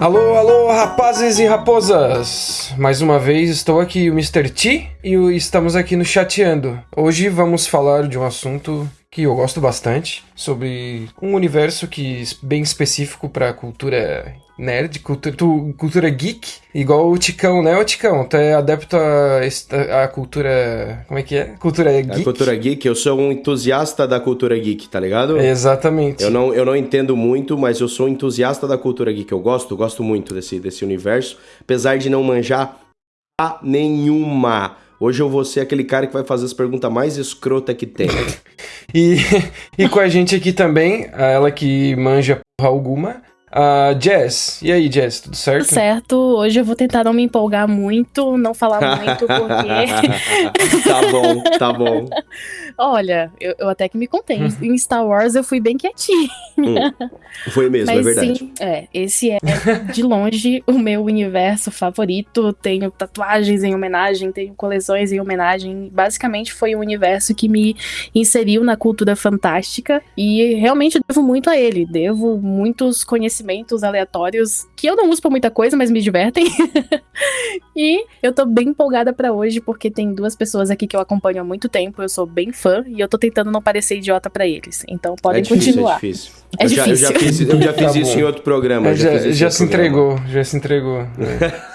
Alô, alô, rapazes e raposas! Mais uma vez estou aqui, o Mr. T, e estamos aqui no Chateando. Hoje vamos falar de um assunto que eu gosto bastante, sobre um universo que bem específico para a cultura nerd, cultura, cultura geek, igual o Ticão, né, o Ticão? Tu é adepto à, cultura. Como é que é? Cultura geek? A cultura geek, eu sou um entusiasta da cultura geek, tá ligado? Exatamente. Eu não, eu não entendo muito, mas eu sou um entusiasta da cultura geek. Eu gosto, gosto muito desse, desse universo, apesar de não manjar a nenhuma. Hoje eu vou ser aquele cara que vai fazer as perguntas mais escrota que tem. e, e com a gente aqui também, ela que manja porra alguma, Uh, Jess, e aí, Jess, tudo certo? Tudo certo. Hoje eu vou tentar não me empolgar muito, não falar muito, porque. tá bom, tá bom. Olha, eu, eu até que me contei. em Star Wars eu fui bem quietinho. Hum, foi mesmo, é Mas, é verdade. Sim, é, esse é de longe o meu universo favorito. Tenho tatuagens em homenagem, tenho coleções em homenagem. Basicamente foi um universo que me inseriu na cultura fantástica e realmente devo muito a ele. Devo muitos conhecimentos aleatórios que eu não uso pra muita coisa, mas me divertem. e eu tô bem empolgada para hoje porque tem duas pessoas aqui que eu acompanho há muito tempo, eu sou bem fã e eu tô tentando não parecer idiota para eles. Então podem é difícil, continuar. É difícil. É eu, difícil. Já, eu já fiz, eu já fiz tá isso em outro programa. já, já, já se entregou, já se entregou.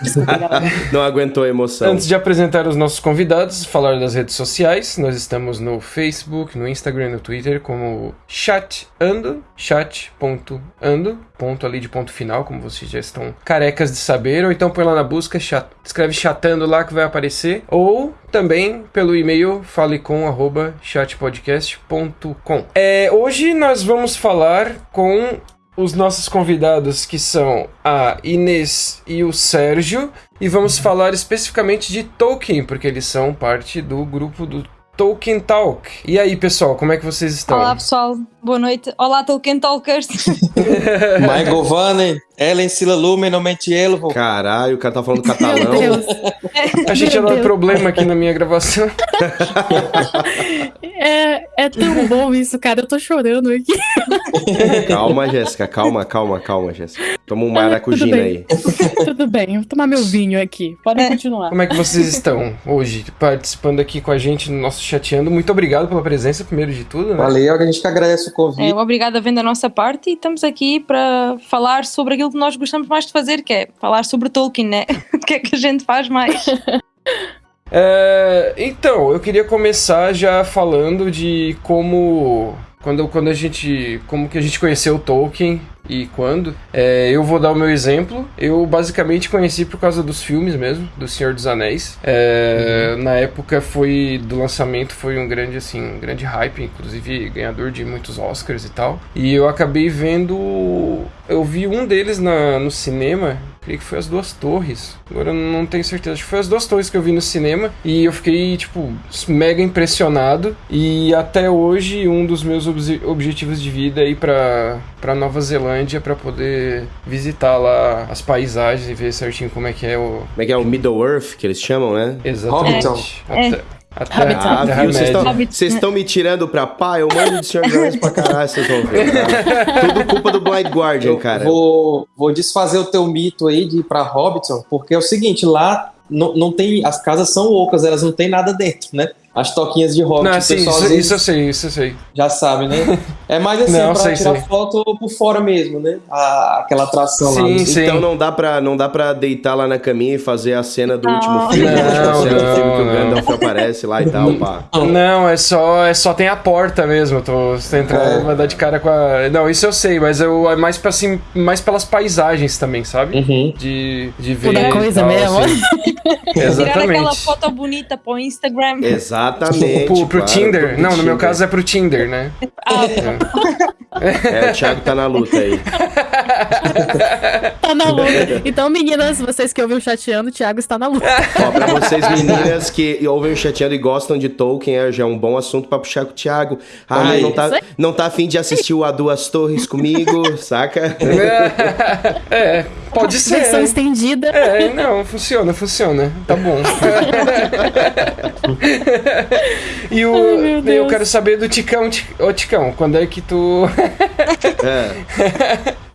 Não aguentou a emoção. Antes de apresentar os nossos convidados, falar das redes sociais, nós estamos no Facebook, no Instagram, no Twitter como chatando, chat.ando, ponto ali de ponto final, como vocês já estão carecas de saber, ou então põe lá na busca, chat, escreve chatando lá que vai aparecer, ou também pelo e-mail falecom@chatpodcast.com. É, hoje nós vamos falar com os nossos convidados que são a Inês e o Sérgio e vamos falar especificamente de Tolkien, porque eles são parte do grupo do Tolkien Talk. E aí, pessoal, como é que vocês estão? Olá, pessoal. Boa noite. Olá, Tolkien Talkers. Michael Vane, Ellen Sila Lumen, Elvo. Caralho, o cara tá falando catalão. Meu Deus. A gente ia dar problema aqui na minha gravação. É, é tão bom isso, cara. Eu tô chorando aqui. Calma, Jéssica. Calma, calma, calma, Jéssica. Toma um maracujina tudo aí. Tudo bem, vou tomar meu vinho aqui. Podem continuar. Como é que vocês estão hoje, participando aqui com a gente no nosso chateando? Muito obrigado pela presença, primeiro de tudo, né? Valeu, a gente que agradece o convite. É, obrigada a vendo da nossa parte e estamos aqui para falar sobre aquilo que nós gostamos mais de fazer, que é falar sobre Tolkien, né? o que é que a gente faz mais? É, então, eu queria começar já falando de como quando, quando a gente como que a gente conheceu o Tolkien e quando. É, eu vou dar o meu exemplo. Eu basicamente conheci por causa dos filmes mesmo, do Senhor dos Anéis. É, uhum. Na época foi do lançamento foi um grande assim, um grande hype, inclusive ganhador de muitos Oscars e tal. E eu acabei vendo, eu vi um deles na, no cinema creio que foi as duas torres. Agora eu não tenho certeza. Acho que foi as duas torres que eu vi no cinema. E eu fiquei, tipo, mega impressionado. E até hoje, um dos meus ob objetivos de vida é ir pra, pra Nova Zelândia para poder visitar lá as paisagens e ver certinho como é que é o. Como é que é o Middle Earth, que eles chamam, né? Exatamente. É. Até, ah, viu? Vocês estão me tirando pra pá? Eu mando de Senhor dos Anéis pra caralho, vocês vão ver. Tá? Tudo culpa do Blind Guardian, cara. Vou, vou desfazer o teu mito aí de ir pra Hobbiton, porque é o seguinte, lá não, não tem. As casas são ocas, elas não tem nada dentro, né? As toquinhas de rock. Não, sim, isso, isso, eu sei, isso eu sei. Já sabe, né? É mais assim, não, pra sei, tirar sei. foto por fora mesmo, né? A, aquela atração sim, lá. Sim. sim. Então não dá, pra, não dá pra deitar lá na caminha e fazer a cena do não. último filme. Não, tipo, a cena não, do filme que não. o Gandalf aparece lá e tal, pá. Não, é só, é só tem a porta mesmo. Tô, você entrando, é. vai dar de cara com a. Não, isso eu sei, mas eu, é mais, pra, assim, mais pelas paisagens também, sabe? Uhum. De, de ver. Toda coisa tal, mesmo. Assim. Tirar aquela Exatamente. foto bonita pro Instagram. Exatamente. Pro, pro claro, Tinder. pro não, no meu Tinder. caso é pro Tinder, né? Ah, É, o Thiago tá na luta aí. Tá na luta. Então, meninas, vocês que ouvem o chateando, o Thiago está na luta. Ó, pra vocês meninas que ouvem o chateando e gostam de Tolkien, é, já é um bom assunto pra puxar com o Thiago. Ah, aí. não tá, não tá afim de assistir o A Duas Torres comigo, saca? É, pode ser. Versão estendida. É, não, funciona, funciona. Tá bom. e o, Ai, meu eu quero saber do Ticão. Ti- Ô, Ticão, quando é que tu. É.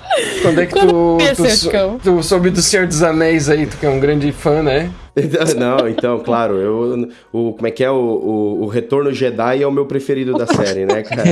Quando é que tu, tu, tu soube do Senhor dos Anéis aí, tu que é um grande fã, né? Não, então, claro, eu, o, como é que é? O, o, o, Retorno Jedi é o meu preferido da série, né, cara?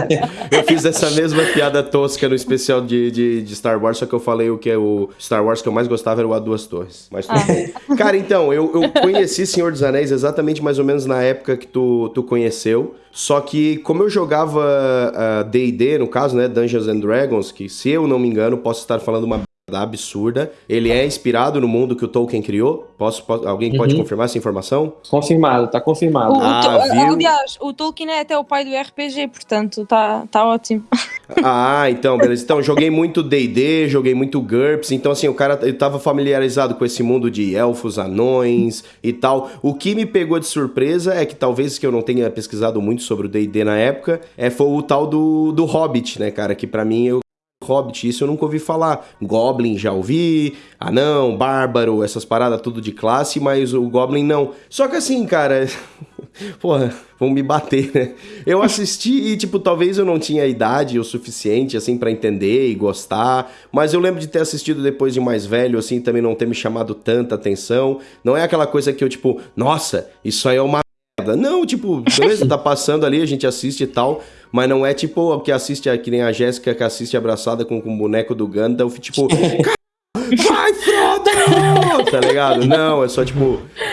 Eu fiz essa mesma piada tosca no especial de, de, de, Star Wars, só que eu falei o que é o Star Wars que eu mais gostava era o A Duas Torres. Mas ah. Cara, então, eu, eu conheci Senhor dos Anéis exatamente mais ou menos na época que tu, tu conheceu. Só que, como eu jogava DD, uh, no caso, né, Dungeons and Dragons, que se eu não me engano, posso estar falando uma absurda. Ele é inspirado no mundo que o Tolkien criou? Posso, posso alguém uhum. pode confirmar essa informação? Confirmado, tá confirmado. O, ah, o, aliás, o Tolkien é até o pai do RPG, portanto, tá, tá ótimo. Ah, então, beleza. Então, joguei muito D&D, joguei muito GURPS, então assim, o cara ele tava familiarizado com esse mundo de elfos, anões e tal. O que me pegou de surpresa é que talvez que eu não tenha pesquisado muito sobre o D&D na época, é foi o tal do, do Hobbit, né, cara, que para mim eu Hobbit, isso eu nunca ouvi falar. Goblin já ouvi, anão, bárbaro, essas paradas tudo de classe, mas o Goblin não. Só que assim, cara, porra, vão me bater, né? Eu assisti e, tipo, talvez eu não tinha idade o suficiente, assim, para entender e gostar, mas eu lembro de ter assistido depois de mais velho, assim, também não ter me chamado tanta atenção. Não é aquela coisa que eu, tipo, nossa, isso aí é uma merda. Não, tipo, beleza, tá passando ali, a gente assiste e tal, mas não é tipo o que assiste, que nem a Jéssica que assiste abraçada com, com o boneco do Gandalf, tipo, vai, Frodo! tá ligado? Não, é só tipo.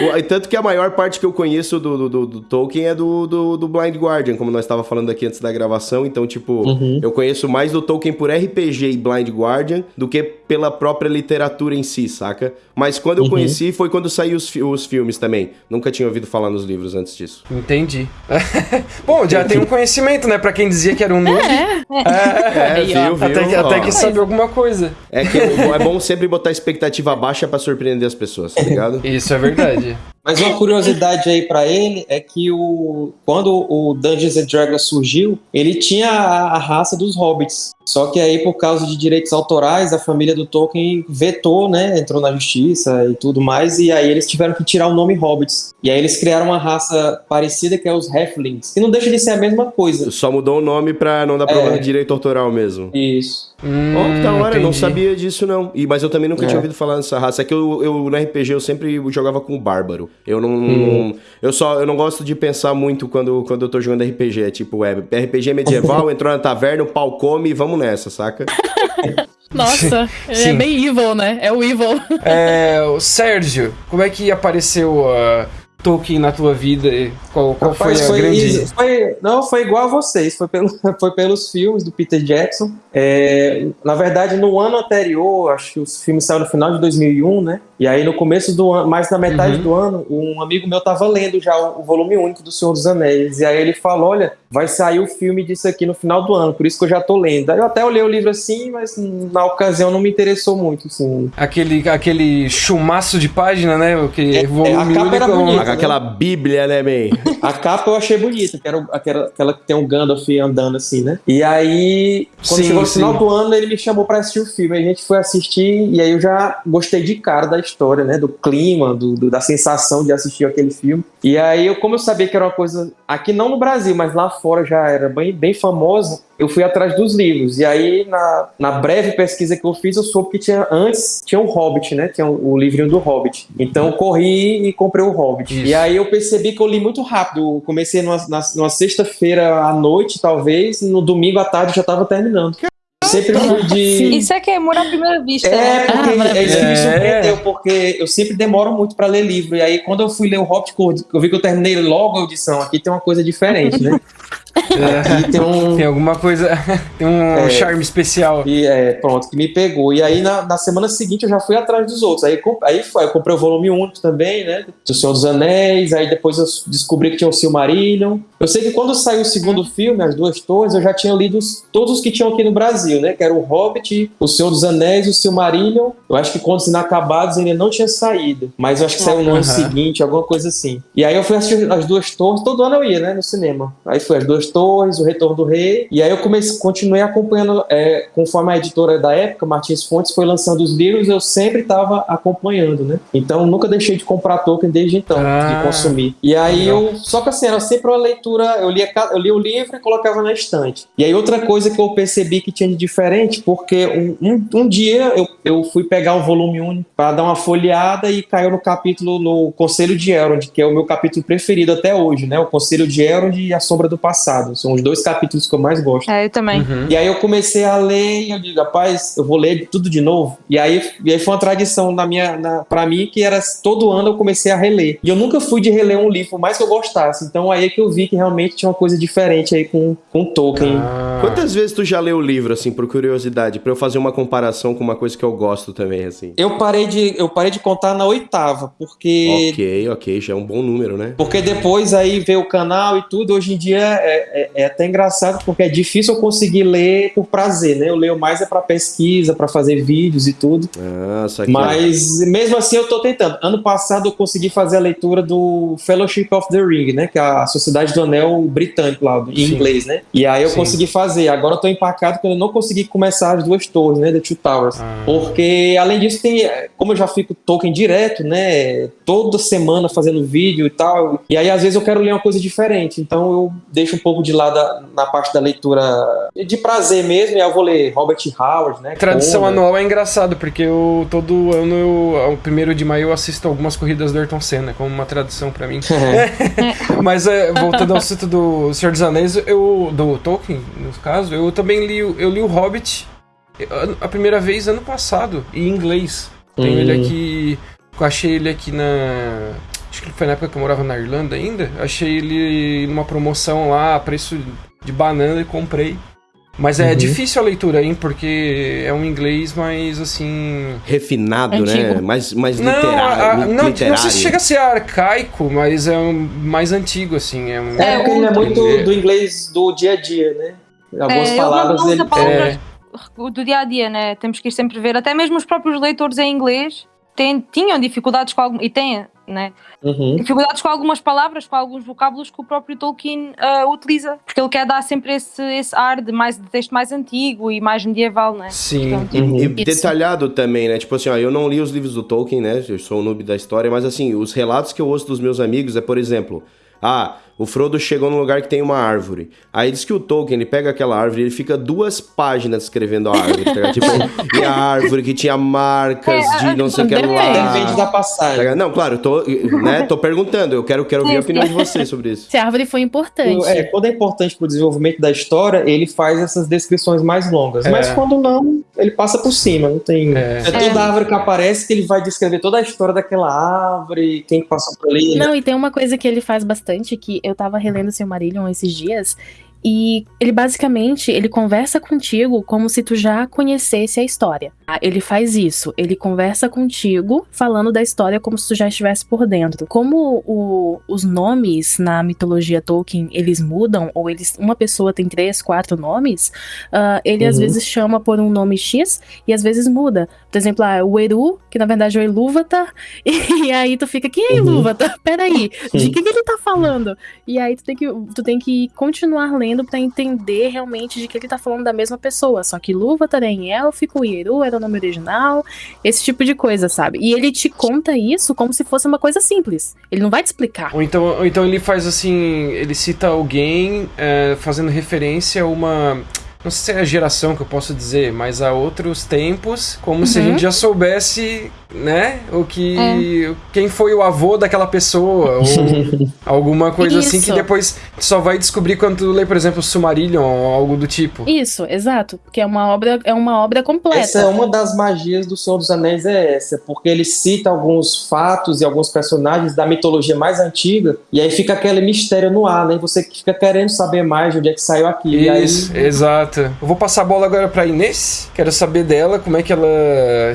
O, tanto que a maior parte que eu conheço do, do, do Tolkien é do, do, do, Blind Guardian, como nós estava falando aqui antes da gravação. Então, tipo, uhum. eu conheço mais do Tolkien por RPG e Blind Guardian do que pela própria literatura em si, saca? Mas quando eu uhum. conheci foi quando saiu os, os filmes também. Nunca tinha ouvido falar nos livros antes disso. Entendi. Bom, já tem um conhecimento, né? Pra quem dizia que era um noob. É, é, é viu, viu? Até que, até que sabe alguma coisa. É que é bom sempre botar expectativa baixa para surpreender as pessoas, tá ligado? Isso é verdade. Mas uma curiosidade aí para ele é que o, quando o Dungeons and Dragons surgiu, ele tinha a, a, raça dos hobbits. Só que aí, por causa de direitos autorais, a família do Tolkien vetou, né? Entrou na justiça e tudo mais, e aí eles tiveram que tirar o nome hobbits. E aí eles criaram uma raça parecida que é os Halflings, que não deixa de ser a mesma coisa. Só mudou o nome pra não dar problema é. de direito autoral mesmo. Isso. Hum, oh, da hora, eu não sabia disso não. E, mas eu também nunca é. tinha ouvido falar dessa raça. É que eu, eu, no RPG eu sempre jogava com o Bárbaro. Eu não. Hum. Eu só eu não gosto de pensar muito quando, quando eu tô jogando RPG. É tipo, é RPG medieval, entrou na taverna, o pau come e vamos nessa, saca? Nossa, é bem evil, né? É o evil. É, o Sérgio, como é que apareceu a. Uh Tolkien na tua vida? Qual, qual Rapaz, foi a foi, grande... Foi, não, foi igual a vocês. Foi, pelo, foi pelos filmes do Peter Jackson. É, na verdade, no ano anterior, acho que os filmes saíram no final de 2001, né? E aí, no começo do ano, mais na metade uhum. do ano, um amigo meu tava lendo já o, o, volume único do Senhor dos Anéis. E aí ele falou: Olha, vai sair o filme disso aqui no final do ano, por isso que eu já tô lendo. Aí eu até olhei o livro assim, mas na ocasião não me interessou muito, assim. Aquele, aquele chumaço de página, né? O que é, volume é, a capa era bonita, né? Aquela bíblia, né, man? a capa eu achei bonita, que era aquela, aquela que tem um Gandalf andando assim, né? E aí, quando sim, chegou no final do ano, ele me chamou para assistir o filme. A gente foi assistir e aí eu já gostei de cara da história história, né? Do clima, do, do, da sensação de assistir aquele filme. E aí, eu, como eu sabia que era uma coisa, aqui não no Brasil, mas lá fora já era bem, bem famosa, eu fui atrás dos livros. E aí, na, na breve pesquisa que eu fiz, eu soube que tinha antes tinha o Hobbit, né? Tinha o, o livrinho do Hobbit. Então eu corri e comprei o Hobbit. Isso. E aí eu percebi que eu li muito rápido. Eu comecei numa, numa sexta-feira à noite, talvez, no domingo à tarde já estava terminando sempre fui de. Isso é que é amor à primeira vista. É, né? porque ah, é isso que me surpreendeu, porque eu sempre demoro muito para ler livro. E aí, quando eu fui ler o Hobbit, eu vi que eu terminei logo a audição. Aqui tem uma coisa diferente, né? É, tem, um... tem alguma coisa, tem um é, charme especial. E é, pronto, que me pegou. E aí na, na semana seguinte eu já fui atrás dos outros. Aí, aí foi, eu comprei o volume único também, né? Do Senhor dos Anéis. Aí depois eu descobri que tinha o Silmarillion. Eu sei que quando saiu o segundo filme, As Duas Torres, eu já tinha lido todos os que tinham aqui no Brasil, né? Que era o Hobbit, o Senhor dos Anéis e o Silmarillion. Eu acho que Contos Inacabados ainda não tinha saído. Mas eu acho que saiu no ano seguinte, alguma coisa assim. E aí eu fui assistir As Duas Torres. Todo ano eu ia, né? No cinema. Aí foi As Duas Duas Torres, O Retorno do Rei. E aí eu comecei, continuei acompanhando, é, conforme a editora da época, Martins Fontes, foi lançando os livros, eu sempre estava acompanhando, né? Então nunca deixei de comprar Tolkien desde então, ah, de consumir. E aí eu. Só que assim, era sempre uma leitura. Eu lia, eu lia o livro e colocava na estante. E aí outra coisa que eu percebi que tinha de diferente, porque um, um, um dia eu, eu fui pegar o volume 1 para dar uma folheada e caiu no capítulo no Conselho de Elrond, que é o meu capítulo preferido até hoje, né? O Conselho de Elrond e A Sombra do Passado. São os dois capítulos que eu mais gosto. É, eu também. Uhum. E aí eu comecei a ler e eu digo, rapaz, eu vou ler tudo de novo. E aí, e aí foi uma tradição na minha, na, pra mim que era todo ano eu comecei a reler. E eu nunca fui de reler um livro, mais que eu gostasse. Então aí é que eu vi que realmente tinha uma coisa diferente aí com, com Tolkien. Ah. Quantas vezes tu já leu o livro, assim, por curiosidade, para eu fazer uma comparação com uma coisa que eu gosto também, assim? Eu parei de, eu parei de contar na oitava, porque. Ok, ok, já é um bom número, né? Porque depois aí veio o canal e tudo. Hoje em dia é, é, é até engraçado, porque é difícil eu conseguir ler por prazer, né? Eu leio mais é para pesquisa, para fazer vídeos e tudo. Ah, Mas mesmo assim eu tô tentando. Ano passado eu consegui fazer a leitura do Fellowship of the Ring, né? Que é a Sociedade do Anel britânico lá, em Sim. inglês, né? E aí eu Sim. consegui fazer. Agora eu tô empacado quando eu não consegui começar as duas torres, né? The Two Towers. Ah. Porque além disso tem, como eu já fico Tolkien direto, né? Toda semana fazendo vídeo e tal. E aí às vezes eu quero ler uma coisa diferente. Então eu deixo um pouco de lado a, na parte da leitura de prazer mesmo. E aí eu vou ler Robert Howard, né? Tradição anual é engraçado, porque eu todo ano, eu, ao primeiro de maio, eu assisto algumas corridas do Ayrton Senna, como uma tradição para mim. Mas é, voltando ao assunto do Senhor dos Anéis, eu, do Tolkien, no caso, eu também li, eu li o Hobbit a primeira vez ano passado, em inglês. Tenho hum. ele aqui. Eu achei ele aqui na. Acho que foi na época que eu morava na Irlanda ainda. Achei ele numa promoção lá, preço de banana e comprei. Mas é uhum. difícil a leitura, hein? Porque é um inglês mais assim. Refinado, né? Antigo. né? Mais, mais não, literário. A, não, literário. não sei se chega a ser arcaico, mas é um, mais antigo, assim. É, um, é porque ele é muito do inglês do dia a dia, né? Algumas é, palavras. Ele... palavras é... do dia a dia, né? Temos que ir sempre ver. Até mesmo os próprios leitores em inglês têm, tinham dificuldades com algum. E têm né? Uhum. Dificuldades com algumas palavras, com alguns vocábulos que o próprio Tolkien uh, utiliza, porque ele quer dar sempre esse, esse ar de, mais, de texto mais antigo e mais medieval, né? Sim, Portanto, uhum. e, e detalhado também, né? Tipo assim, ó, eu não li os livros do Tolkien, né? Eu sou um noob da história, mas assim, os relatos que eu ouço dos meus amigos é, por exemplo, ah, o Frodo chegou num lugar que tem uma árvore. Aí diz que o Tolkien, ele pega aquela árvore e ele fica duas páginas escrevendo a árvore, tá tipo, e a árvore que tinha marcas é, de não sei o que lá. Depende da passagem. Tá não, claro, tô, né, tô perguntando, eu quero, quero ouvir a opinião de vocês sobre isso. Se a árvore foi importante. É, quando é importante pro desenvolvimento da história, ele faz essas descrições mais longas. É. Mas quando não, ele passa por cima, não tem... É. é toda é. árvore que aparece que ele vai descrever toda a história daquela árvore, quem passou por ali. Né? Não, e tem uma coisa que ele faz bastante, que eu tava relendo Silmarillion esses dias e ele basicamente ele conversa contigo como se tu já conhecesse a história. Ah, ele faz isso, ele conversa contigo falando da história como se tu já estivesse por dentro. Como o, os nomes na mitologia Tolkien eles mudam ou eles uma pessoa tem três, quatro nomes, uh, ele uhum. às vezes chama por um nome X e às vezes muda. Por exemplo, ah, o Eru, que na verdade é o Ilúvatar, e, aí tu fica, quem é uhum. Ilúvatar? Peraí, de que, que ele tá falando? E aí tu tem que, tu tem que continuar lendo lendo para entender realmente de que ele tá falando da mesma pessoa. Só que Luva é em élfico, Ieru era o nome original, esse tipo de coisa, sabe? E ele te conta isso como se fosse uma coisa simples. Ele não vai te explicar. Ou então, ou então ele faz assim, ele cita alguém é, fazendo referência a uma não sei se é a geração que eu posso dizer, mas a outros tempos, como uhum. se a uhum. gente já soubesse né? O que. É. Quem foi o avô daquela pessoa, ou alguma coisa Isso. assim que depois só vai descobrir quando tu lê, por exemplo, Sumarillion ou algo do tipo. Isso, exato. Porque é uma obra, é uma obra completa. Essa é uma das magias do Senhor dos Anéis, é essa, porque ele cita alguns fatos e alguns personagens da mitologia mais antiga, e aí fica aquele mistério no ar, né? E você fica querendo saber mais de onde é que saiu aquilo. Isso, aí... exato. Eu vou passar a bola agora pra Inês. Quero saber dela, como é que ela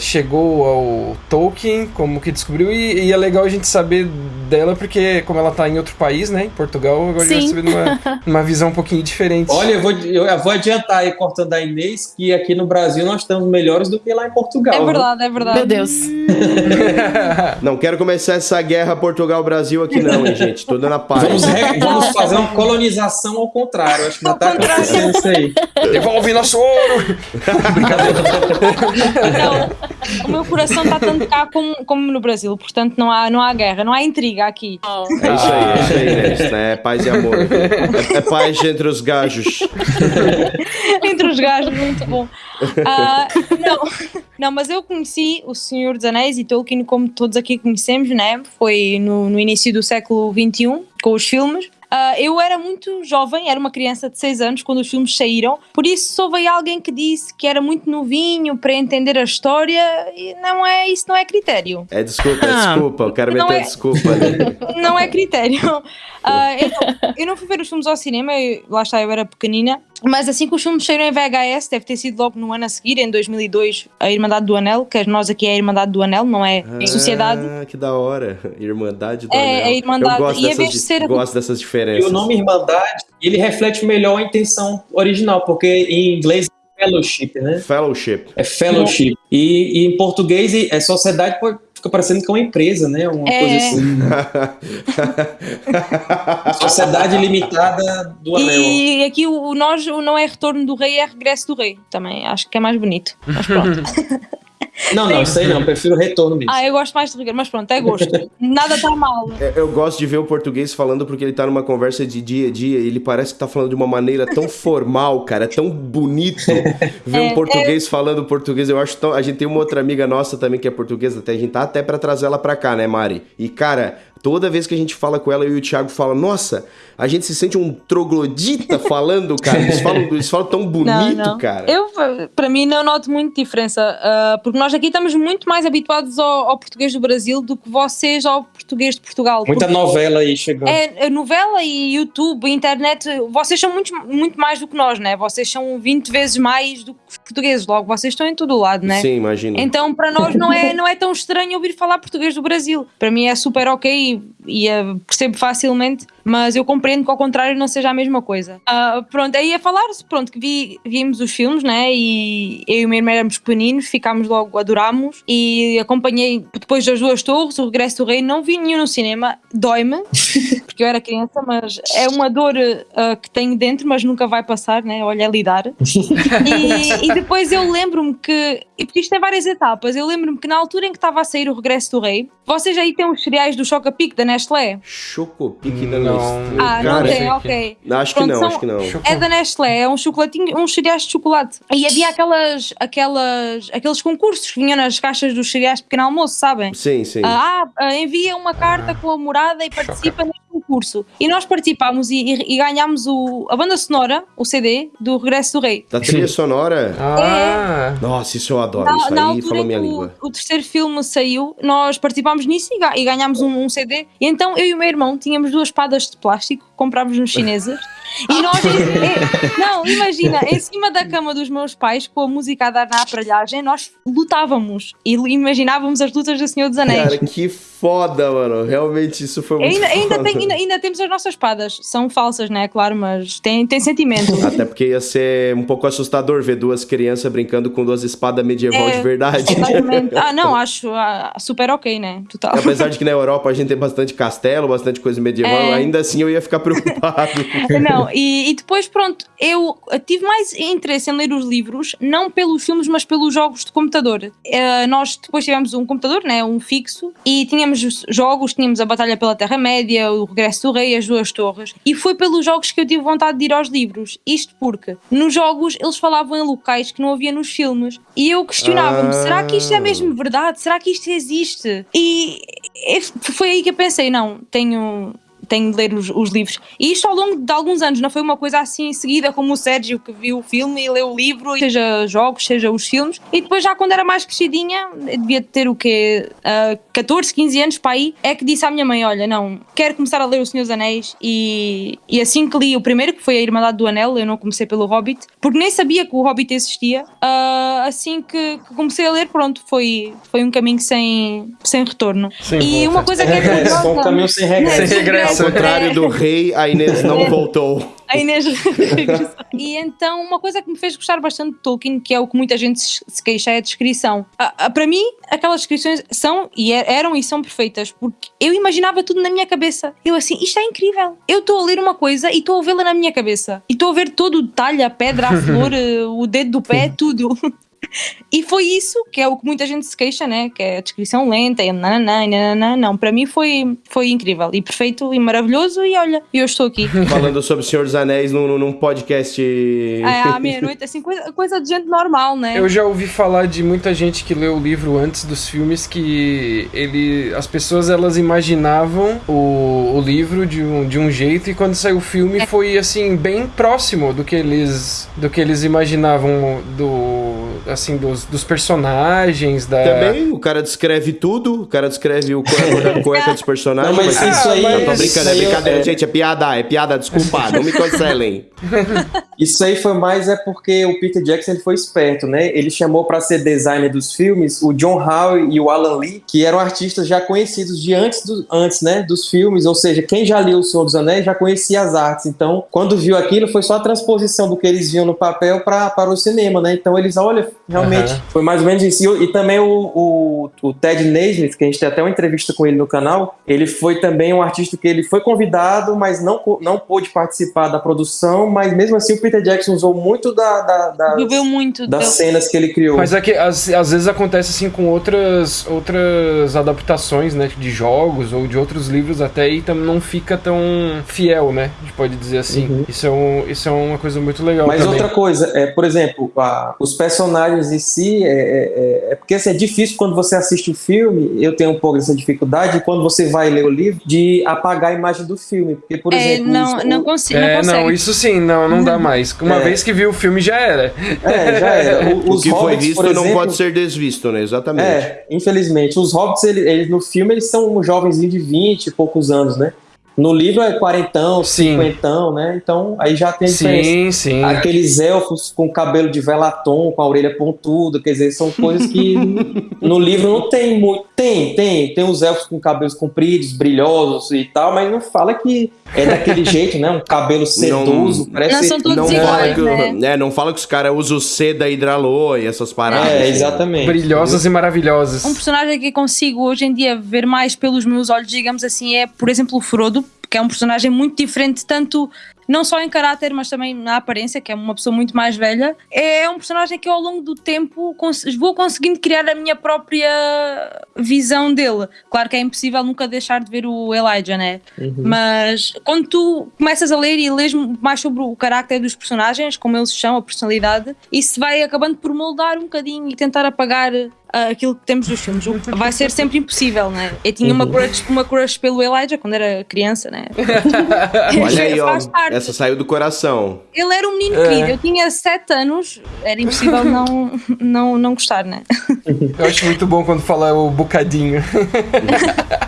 chegou ao Tolkien, como que descobriu, e, e, é legal a gente saber dela, porque como ela tá em outro país, né, em Portugal, agora Sim. a gente vai saber numa, numa visão um pouquinho diferente. Olha, eu vou, eu vou adiantar aí, cortando a Inês, que aqui no Brasil nós estamos melhores do que lá em Portugal. É verdade, é verdade. Meu Deus. não quero começar essa guerra Portugal-Brasil aqui não, hein, gente, tô dando a paz. Vamos, vamos fazer uma colonização ao contrário, acho que já tá acontecendo isso aí. Devolve nosso ouro! Não, o meu coração está cá como, como no Brasil, portanto não há, não há guerra, não há intriga aqui. Oh. É isso aí, é isso aí, né? né? É paz e amor. É, é paz entre os gajos. entre os gajos, muito bom. Uh, não, não, mas eu conheci o Senhor dos Anéis e Tolkien como todos aqui conhecemos, né? Foi no, no início do século XXI, com os filmes. Uh, eu era muito jovem, era uma criança de 6 anos quando os filmes saíram, por isso só veio alguém que disse que era muito novinho para entender a história e não é, isso não é critério. É desculpa, é ah, desculpa, eu quero meter é, desculpa. Não é critério. Uh, eu, não, eu, não, fui ver os filmes ao cinema, eu, lá está, eu era pequenina, mas assim que os filmes saíram em VHS, deve ter sido logo no ano a seguir, em 2002, a Irmandade do Anel, que nós aqui é a Irmandade do Anel, não é ah, Sociedade. Ah, que da hora, Irmandade do é, Anel. É, a Irmandade. Eu gosto, dessas, de ser... gosto dessas diferenças. E o nome Irmandade, ele reflete melhor a intenção original, porque em inglês é fellowship, né? Fellowship. É fellowship. E, e em português é sociedade fica parecendo que é uma empresa, né? Uma é. coisa assim. Sociedade limitada do anel. E aqui o, o nós o não é retorno do rei, é regresso do rei. Também acho que é mais bonito. Mas pronto. Não, não, isso aí não, prefiro retorno mesmo. Ah, eu gosto mais de rigor, mas pronto, é gosto. Nada tá mal. É, eu gosto de ver o português falando porque ele tá numa conversa de dia a dia e ele parece que tá falando de uma maneira tão formal, cara, é tão bonito ver é, um português é... falando português. Eu acho tão. A gente tem uma outra amiga nossa também que é portuguesa, até a gente tá até para trazer ela pra cá, né, Mari? E, cara, Toda vez que a gente fala com ela, eu e o Thiago fala, nossa, a gente se sente um troglodita falando, cara. Eles falam, eles falam tão bonito, não, não. cara. Eu, para mim, não noto muito diferença, uh, porque nós aqui estamos muito mais habituados ao, ao, português do Brasil do que vocês ao português de Portugal. Muita novela aí chegando. É, novela e YouTube, internet, vocês são muito, muito mais do que nós, né? Vocês são 20 vezes mais do que os portugueses, logo vocês estão em todo o lado, né? Sim, imagina. Então, para nós não é, não é tão estranho ouvir falar português do Brasil. Para mim é super ok e, percebo facilmente, mas eu compreendo que ao contrário não seja a mesma coisa. Uh, pronto, aí a falar-se, pronto, que vi, vimos os filmes, né, e eu e o meu irmão éramos pequeninos, ficámos logo, adorámos, e acompanhei depois das duas torres, o Regresso do Rei, não vi nenhum no cinema, dói-me, porque eu era criança, mas é uma dor uh, que tenho dentro, mas nunca vai passar, né, olha, é lidar. e, e depois eu lembro-me que, e porque isto tem várias etapas, eu lembro-me que na altura em que estava a sair o Regresso do Rei, vocês aí têm os cereais do Chocapic da Nestlé? Chocopic da Nestlé. Ah, não tem, ok. Acho que não, acho que não. É da Nestlé, é um chocolatinho, uns cereais de chocolate. E havia aquelas, aquelas, aqueles concursos que vinham nas caixas dos cereais de pequeno almoço, sabem? Sim, sim. Ah, ah envia uma carta com a morada e participa neste concurso. E nós participámos e, e, e ganhámos o, a banda sonora, o CD, do Regresso do Rei. Da trilha sonora? Ah! É. Nossa, isso eu adoro. Na, isso na aí falou minha o, língua. O terceiro filme saiu, nós participámos nisso e, e ganhámos um, um CD. E então eu e o meu irmão tínhamos duas espadas de plástico, comprámos nos chineses. E nós, é, não, imagina, em cima da cama dos meus pais, com a música a dar na aparelhagem, nós lutávamos e imaginávamos as lutas do Senhor dos Anéis. Cara, que foda, mano. Realmente isso foi muito ainda, ainda, tem, ainda, ainda, temos as nossas espadas. São falsas, né? Claro, mas tem, tem sentimento. Até porque ia ser um pouco assustador ver duas crianças brincando com duas espadas medieval é, de verdade. Exatamente. Ah, não, acho ah, super ok, né? Total. Apesar de que na Europa a gente tem bastante castelo, bastante coisa medieval, é... ainda assim eu ia ficar preocupado. não, e, e depois, pronto, eu tive mais interesse em ler os livros, não pelos filmes, mas pelos jogos de computador. Uh, nós depois tivemos um computador, né? Um fixo, e tínhamos tínhamos jogos, tínhamos a Batalha pela Terra-média, o Regresso do Rei, as Duas Torres, e foi pelos jogos que eu tive vontade de ir aos livros. Isto porque nos jogos eles falavam em locais que não havia nos filmes. E eu questionava-me: ah. será que isto é mesmo verdade? Será que isto existe? E foi aí que eu pensei: não, tenho tenho de ler os, os, livros. E isto ao longo de alguns anos, não foi uma coisa assim em seguida, como o Sérgio que viu o filme e leu o livro, seja jogos, seja os filmes. E depois, já quando era mais crescidinha, devia ter o quê? Uh, 14, 15 anos para aí, é que disse à minha mãe: Olha, não, quero começar a ler O Senhor dos Anéis. E, e assim que li o primeiro, que foi A Irmandade do Anel, eu não comecei pelo Hobbit, porque nem sabia que o Hobbit existia. Uh, assim que, que, comecei a ler, pronto, foi, foi um caminho sem, sem retorno. Sem e volta. uma coisa que é curiosa, Foi um caminho sem regresso. Sem regresso. Ao contrário do rei, a Inês não voltou. A Inês E então, uma coisa que me fez gostar bastante de Tolkien, que é o que muita gente se queixa, é a descrição. para mim, aquelas descrições são e er, eram e são perfeitas, porque eu imaginava tudo na minha cabeça. Eu assim, isto é incrível. Eu estou a ler uma coisa e estou a vê-la na minha cabeça. E estou a ver todo o detalhe, a pedra, a flor, o dedo do pé, tudo. E foi isso que é o que muita gente se queixa, né? Que é a descrição lenta e nananã, nananã. Não, para mim foi, foi incrível e perfeito e maravilhoso. E olha, eu estou aqui. Falando sobre o Senhor dos Anéis num, num podcast. É, à meia-noite, assim, coisa, coisa de gente normal, né? Eu já ouvi falar de muita gente que leu o livro antes dos filmes que ele, as pessoas elas imaginavam o, o livro de um, de um jeito e quando saiu o filme é. foi assim bem próximo do que eles do que eles imaginavam do assim, dos, dos personagens, da... Também, o cara descreve tudo, o cara descreve o cueca, cueca dos personagens. Não, mas, mas isso aí... Eu tô brincando, é brincadeira, é... gente, é piada, é piada, desculpa, não me cancelem. isso aí foi mais é porque o Peter Jackson ele foi esperto, né? Ele chamou para ser designer dos filmes o John Howe e o Alan Lee, que eram artistas já conhecidos de antes, do, antes né, dos filmes, ou seja, quem já lia O Senhor dos Anéis já conhecia as artes. Então, quando viu aquilo, foi só a transposição do que eles viam no papel pra, para o cinema, né? Então eles, olha, realmente. Uhum. Foi mais ou menos isso. E, e também o, o, o, Ted Naismith, que a gente tem até uma entrevista com ele no canal, ele foi também um artista que ele foi convidado, mas não, não pôde participar da produção, mas mesmo assim o Peter Jackson usou muito da, da, das, muito das deu. cenas que ele criou. Mas é que às, às vezes acontece assim com outras, outras adaptações, né, de jogos ou de outros livros até e também não fica tão fiel, né, a gente pode dizer assim. Uhum. Isso, é um, isso é uma coisa muito legal Mas também. outra coisa, é, por exemplo, a, os personagens personagens em si, é, é, é, porque assim, é difícil quando você assiste o filme, eu tenho um pouco dessa dificuldade, quando você vai ler o livro, de apagar a imagem do filme. Porque, por é, exemplo. Não, isso, não, consigo, é, não consegue. Não, isso sim, não, não dá mais. Uma é. vez que viu o filme já era. É, já era. O, o que Hobbits, foi visto exemplo, não pode ser desvisto, né? Exatamente. É, infelizmente. Os Hobbits, eles, eles no filme, eles são jovens de 20 e poucos anos, né? No livro é quarentão, cinquentão, né? Então aí já tem. Sim, sim. Aqueles elfos com cabelo de velatom, com a orelha pontuda, quer dizer, são coisas que no livro não tem muito. Tem, tem. Tem os elfos com cabelos compridos, brilhosos e tal, mas não fala que é daquele jeito, né? Um cabelo sedoso. Não, parece não são todos não iguais, fala que, né? É, não fala que os caras usam seda hidralô e essas paradas. É, exatamente. Brilhosas e maravilhosas. Um personagem que consigo hoje em dia ver mais pelos meus olhos, digamos assim, é, por exemplo, o Frodo que é um personagem muito diferente, tanto não só em caráter, mas também na aparência, que é uma pessoa muito mais velha. É um personagem que eu, ao longo do tempo vou conseguindo criar a minha própria visão dele. Claro que é impossível nunca deixar de ver o Elijah, né? Uhum. Mas quando tu começas a ler e lês mais sobre o caráter dos personagens, como eles são, a personalidade, isso vai acabando por moldar um bocadinho e tentar apagar aquilo que temos dos filmes. Vai ser sempre impossível, né? Eu tinha uma uhum. crush, uma crush pelo Elijah quando era criança, né? Olha aí, ó. Essa saiu do coração. Ele era um menino é. querido. Eu tinha 7 anos. Era impossível não, não, não gostar, né? Eu acho muito bom quando fala o bocadinho.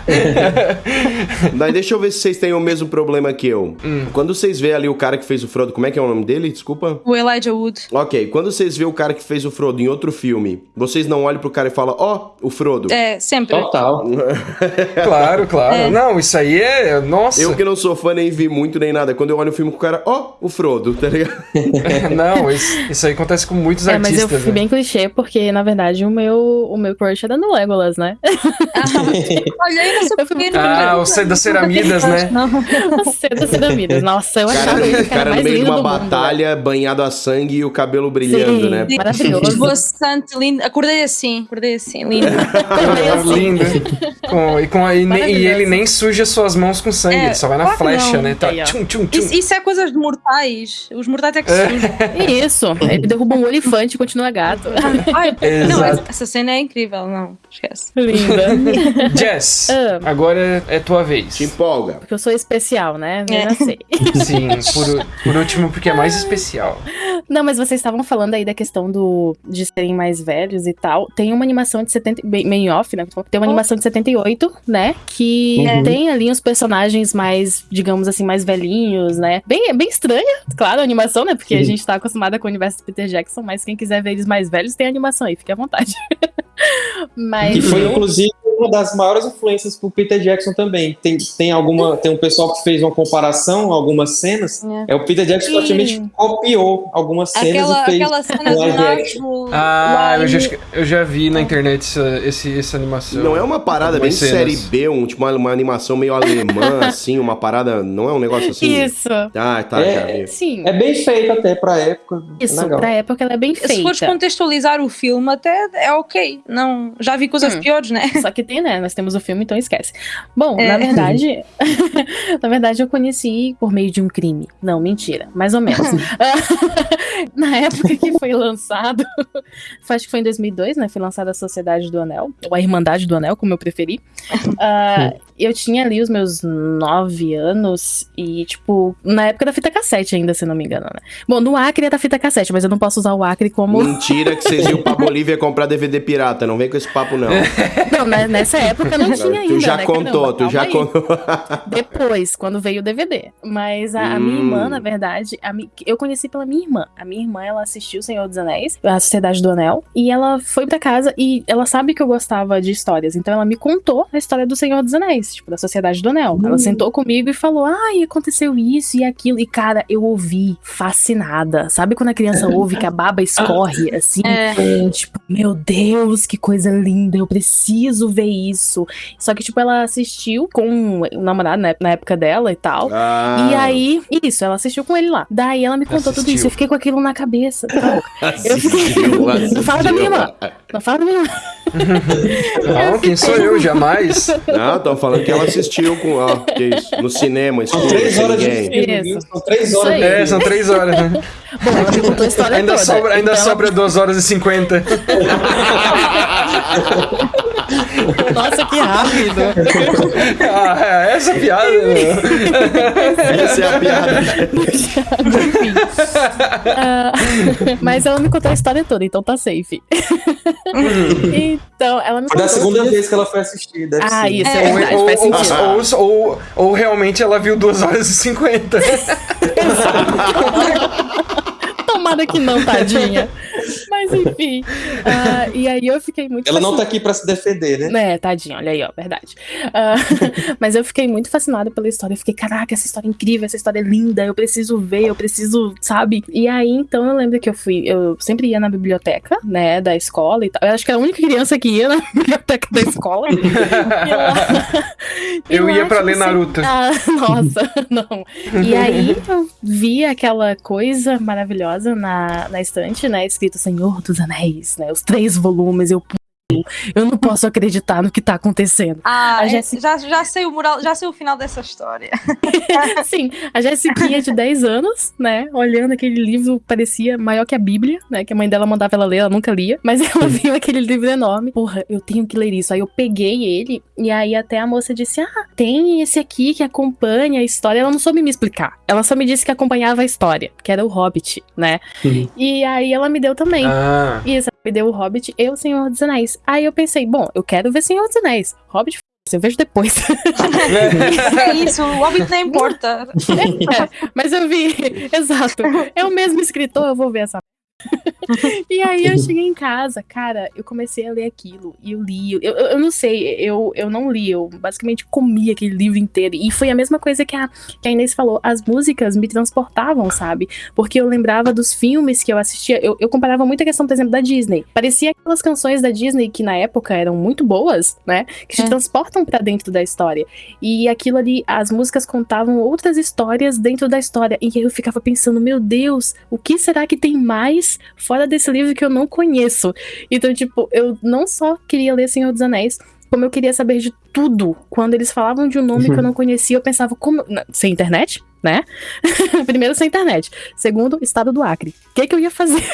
Mas deixa eu ver se vocês têm o mesmo problema que eu. Hum. Quando vocês vê ali o cara que fez o Frodo, como é que é o nome dele? Desculpa. O Elijah Wood. Ok, quando vocês vê o cara que fez o Frodo em outro filme, vocês não olham pro cara e falam, ó, oh, o Frodo. É, sempre. Total. claro, claro. É. Não, isso aí é. Nossa. Eu que não sou fã, nem vi muito nem nada. Quando eu olho o filme com o cara, ó, oh, o Frodo, tá ligado? não, isso, isso, aí acontece com muitos é, artistas. Mas eu fui né? bem clichê, porque na verdade o meu, o meu crush era no Legolas, né? Olha Ah, o C das Ceramidas, né? o C das Ceramidas. Nossa, eu cara, achava ele o cara, cara no meio de uma mundo, batalha, né? banhado a sangue e o cabelo brilhando, Sim, né? Maravilhoso. Bastante lindo. Acordei assim, acordei assim, lindo. assim. lindo. Com, e, com, e, e, ele nem suja suas mãos com sangue, É, ele só vai na claro que flecha, não. né? Tá, Aí, tchum, tchum, tchum. Isso, isso é coisas de mortais. Os mortais é que se sujam. Isso, ele derruba um elefante e continua gato. Ai, não, Exato. é- essa cena é incrível, não, esquece. Linda. Jess, agora é tua vez. Te empolga. Porque eu sou especial, né? Eu É. já sei. Sim, por, por último, porque é mais especial. Não, mas vocês estavam falando aí da questão do de serem mais velhos e tal. Tem uma animação de 70. Bem, bem off, né? Tem uma animação de 78, né? Que Uhum. tem ali os personagens mais, digamos assim, mais velhinhos, né? Bem, bem estranha, claro, a animação, né? Porque a Uhum. gente tá acostumada com o universo do Peter Jackson, mas quem quiser ver eles mais velhos, tem animação aí, fique à vontade. mas. Que foi, inclusive, uma das maiores influências pro Peter Jackson também. Tem, tem alguma. Tem um pessoal que fez uma comparação, algumas cenas. É. É o Peter Jackson Sim. praticamente copiou algumas cenas Aquela, e fez. aquela cena do. Ah, eu já, eu já vi na internet essa, esse, essa animação. Não é uma parada bem cenas. série B, um, tipo uma, uma animação meio alemã, assim, uma parada. Não é um negócio assim. Isso. Ah, tá, É. já vi. Sim. É bem feito até pra época. Isso, Legal. pra época ela é bem Se fores feita. contextualizar o filme, até é ok. Não, já vi coisas Hum. piores, né? Só que tem, né? Nós temos o filme, então esquece. Bom, É. na verdade. na verdade, eu conheci por meio de um crime. Não, mentira. Mais ou menos. na época que foi lançado. acho que foi em 2002, né? Foi lançada a Sociedade do Anel. Ou a Irmandade do Anel, como eu preferi. Ah, eu tinha ali os meus nove anos. E, tipo, na época da fita cassete ainda, se não me engano, né? Bom, no Acre é da fita cassete, mas eu não posso usar o Acre como. Mentira que vocês iam pra Bolívia comprar DVD pirata. Não vem com esse papo, não. Não, né, nessa época não tinha ainda. tu já né? contou, Caramba, tu já aí. contou. Depois, quando veio o DVD. Mas a, a minha Hum. irmã, na verdade, a eu conheci pela minha irmã. A minha irmã, ela assistiu O Senhor dos Anéis, a Sociedade do Anel, e ela foi pra casa e ela sabe que eu gostava de histórias. Então ela me contou a história do Senhor dos Anéis, tipo, da Sociedade do Anel. Ela sentou comigo e falou: ai, aconteceu isso e aquilo. E, cara, eu ouvi fascinada. Sabe quando a criança ouve que a baba escorre assim? É. Tipo, meu Deus, que coisa linda, eu preciso ver isso. Só que, tipo, ela assistiu com o namorado né, na época dela e tal. Ah, E aí, isso, ela assistiu com ele lá. Daí ela me contou tudo Assistiu. isso. Eu fiquei com aquilo na cabeça. eu fiquei- assistiu, Não fala da minha assistiu. irmã. Não fala da minha irmã. Não, quem sou eu? Jamais. Não, estão falando que ela assistiu com. Ó, que isso? No cinema, São três horas de filme? Isso. São três horas. É, são três horas, né? Bom, ela me contou a história Ainda toda. sobra, ainda Então, sobra 2 horas e 50. Nossa, que rápido. Ah, é, essa piada. né? Essa é a piada. Enfim. Ah, mas ela me contou a história toda, então tá safe. então, ela me Foi da segunda vez que ela foi assistir. Deve Ah, ser. isso é, É. verdade, ou, faz ou, sentido. ou, ou, ou realmente ela viu 2 horas e 50. Tomada que não, tadinha. Mas enfim. ah, e aí eu fiquei muito Ela não tá fascinada. aqui pra se defender, né? É, tadinha, olha aí, ó, verdade. Ah, mas eu fiquei muito fascinada pela história. Eu fiquei, caraca, essa história é incrível, essa história é linda, eu preciso ver, eu preciso, sabe? E aí, então, eu lembro que eu fui, eu sempre ia na biblioteca, né, da escola e tal. Eu acho que era a única criança que ia na biblioteca da escola. E lá- e Eu lá, ia pra tipo, ler Naruto. Ah, nossa, não. E aí eu vi aquela coisa maravilhosa na, na estante, né? Escrito Senhor dos Anéis, né? Os três volumes. Eu, eu não posso acreditar no que tá acontecendo. Ah, A Jéssica- já, já sei o moral, já sei o final dessa história. Sim, a Jessiquinha de 10 anos, né? Olhando aquele livro, parecia maior que a Bíblia, né? Que a mãe dela mandava ela ler, ela nunca lia. Mas ela viu aquele livro enorme. Porra, eu tenho que ler isso. Aí eu peguei ele, e aí até a moça disse: Ah, tem esse aqui que acompanha a história. Ela não soube me explicar. Ela só me disse que acompanhava a história, que era o Hobbit, né? Uhum. E aí ela me deu também. Ah, Isso, ela me deu o Hobbit e o Senhor dos Anéis. Aí eu pensei, bom, eu quero ver Senhor dos Anéis. Hobbit, f***, eu vejo depois. É isso, o Hobbit não importa. É, mas eu vi, exato. É o mesmo escritor, eu vou ver essa. E aí eu cheguei em casa, cara, eu comecei a ler aquilo e eu li. Eu, eu, eu não sei, eu, eu não li, eu basicamente comi aquele livro inteiro. E foi a mesma coisa que a, que a Inês falou: as músicas me transportavam, sabe? Porque eu lembrava dos filmes que eu assistia. Eu, eu comparava muito a questão, por exemplo, da Disney. Parecia aquelas canções da Disney que na época eram muito boas, né? Que te É. transportam pra dentro da história. E aquilo ali, as músicas contavam outras histórias dentro da história. E eu ficava pensando, meu Deus, o que será que tem mais fora desse livro que eu não conheço? Então, tipo, eu não só queria ler Senhor dos Anéis, como eu queria saber de tudo. Quando eles falavam de um nome uhum. que eu não conhecia, eu pensava, como. Sem internet? né? Primeiro, sem internet. Segundo, estado do Acre. O que, que eu ia fazer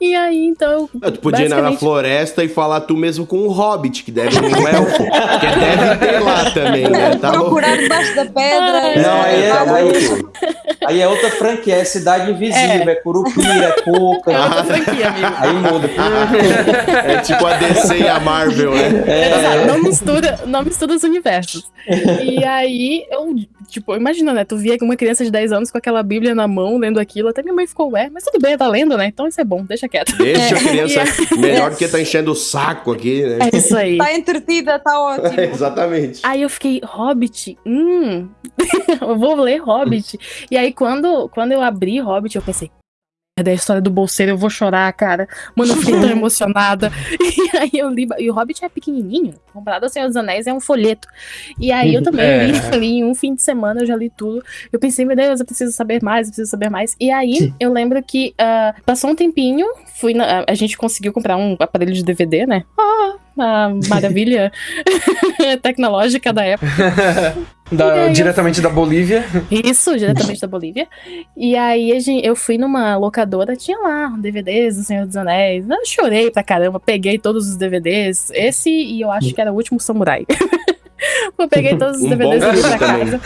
E aí, então. Tu podia basicamente... ir na floresta e falar tu mesmo com um hobbit, que deve um elfo. que deve ter lá também, né? Tá Procurar debaixo da pedra. Não, aí é, aí, aí é outra franquia, é Cidade Invisível, é, é Curupira, é Cuca. É outra franquia, amigo. Aí muda. é tipo a DC e a Marvel, né? É. Não mistura, não mistura os universos. E aí, eu, tipo, imagina, né? Tu via uma criança de 10 anos com aquela Bíblia na mão, lendo aquilo, até minha mãe ficou, ué, mas tudo bem, tá lendo, né? Então isso é bom, deixa quieto. Deixa a criança, melhor do que tá enchendo o saco aqui, né? É isso aí. Tá entretida, tá ótimo. exatamente. Aí eu fiquei, Hobbit, hum, eu vou ler Hobbit. E aí quando, quando eu abri Hobbit, eu pensei, da história do bolseiro, eu vou chorar, cara. Mano, eu fiquei tão emocionada. E aí eu li. E o Hobbit é pequenininho. Comparado ao Senhor dos Anéis, é um folheto. E aí eu também é. li, li em um fim de semana, eu já li tudo. Eu pensei, meu Deus, eu preciso saber mais, eu preciso saber mais. E aí eu lembro que uh, passou um tempinho, fui na, a gente conseguiu comprar um aparelho de DVD, né? Ah, a maravilha tecnológica da época. Da, diretamente eu... da Bolívia. Isso, diretamente da Bolívia. E aí eu fui numa locadora, tinha lá DVDs do Senhor dos Anéis. Eu chorei pra caramba, peguei todos os DVDs. Esse e eu acho que era o último Samurai. eu peguei todos os um DVDs ali pra casa.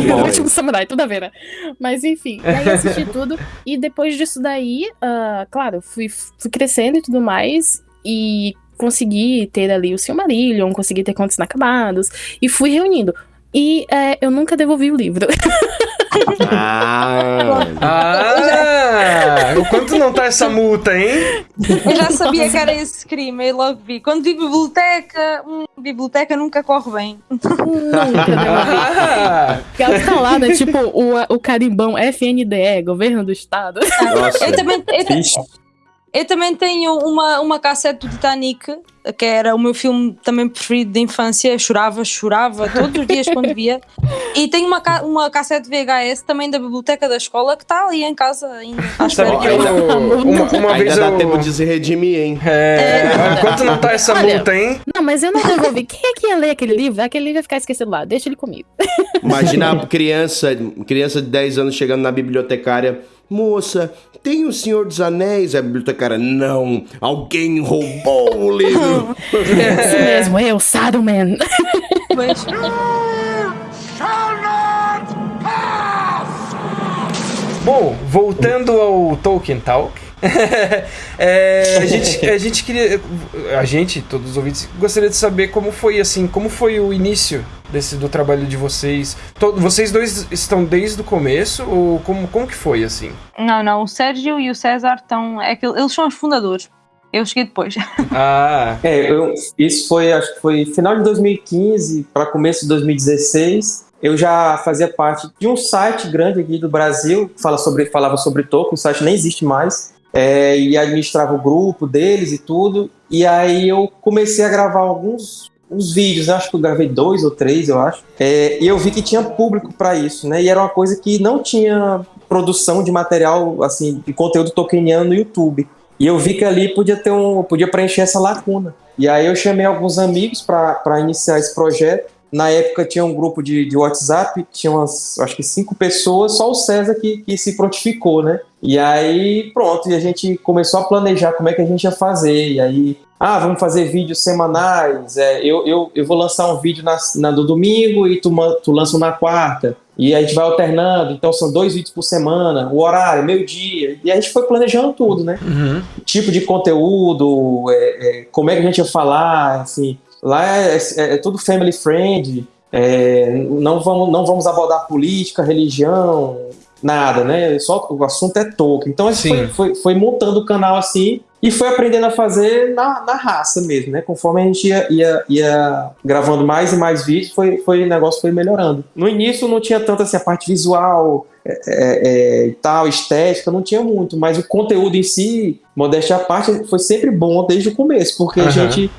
Um bom o último Samurai, tudo a ver, né? Mas enfim, aí assisti tudo. E depois disso daí, uh, claro, fui, fui crescendo e tudo mais. E consegui ter ali o Silmarillion, consegui ter contos inacabados. E fui reunindo. E é, eu nunca devolvi o livro. Ah, ah o quanto não tá essa multa, hein? Eu já sabia que era esse crime, eu logo vi. Quando vi biblioteca, hum, biblioteca nunca corre bem. Nunca. Ah. Ela tá lá, né? Tipo o, o carimbão FNDE, governo do estado. Nossa. Eu também. Eu, eu também tenho uma, uma cassete do Titanic, que era o meu filme também preferido de infância. Eu chorava, chorava todos os dias quando via. E tenho uma, uma cassete VHS também da biblioteca da escola que está ali em casa ainda. Sabe eu, uma, uma ainda vez dá eu... tempo de se redimir, hein? É, é. Enquanto não tá essa Olha, multa, hein? Não, mas eu não devolvi. Quem é que ia ler aquele livro? Aquele livro vai ficar esquecido lá. Deixa ele comigo. Imagina a criança, criança de 10 anos chegando na bibliotecária Moça, tem o Senhor dos Anéis? A bibliotecária, não. Alguém roubou o livro. é isso mesmo, eu, Saruman. Mas... Bom, voltando ao Tolkien Talk. é, a, gente, a gente queria. A gente, todos os ouvintes, gostaria de saber como foi assim, como foi o início desse do trabalho de vocês. Todo, vocês dois estão desde o começo ou como, como que foi assim? Não, não, o Sérgio e o César estão. É que eles são os fundadores. Eu cheguei depois. Ah. É, eu, isso foi, acho que foi final de 2015 para começo de 2016 eu já fazia parte de um site grande aqui do Brasil que fala sobre, falava sobre Tolkien, o site nem existe mais, é, e administrava o grupo deles e tudo. E aí eu comecei a gravar alguns uns vídeos, né? acho que eu gravei dois ou três, eu acho. É, e eu vi que tinha público para isso, né? E era uma coisa que não tinha produção de material, assim, de conteúdo tolkieniano no YouTube. E eu vi que ali podia ter um, podia preencher essa lacuna. E aí eu chamei alguns amigos para iniciar esse projeto. Na época tinha um grupo de, de WhatsApp, tinha umas, acho que cinco pessoas, só o César que, que se prontificou, né? E aí, pronto, e a gente começou a planejar como é que a gente ia fazer. E aí, ah, vamos fazer vídeos semanais. É, eu, eu, eu vou lançar um vídeo na, na do domingo e tu, tu lança um na quarta. E a gente vai alternando, então são dois vídeos por semana, o horário, meio-dia. E a gente foi planejando tudo, né? Uhum. Tipo de conteúdo, é, é, como é que a gente ia falar, assim. Lá é, é, é tudo family friend, é, não, vamos, não vamos abordar política, religião, nada, né? Só o assunto é Tolkien. Então a gente foi, foi, foi, montando o canal assim e foi aprendendo a fazer na, na raça mesmo, né? Conforme a gente ia, ia, ia, gravando mais e mais vídeos, foi, foi, o negócio foi melhorando. No início não tinha tanto assim, a parte visual é, é, é, tal, estética, não tinha muito, mas o conteúdo em si, modéstia à parte, foi sempre bom desde o começo, porque uhum. a gente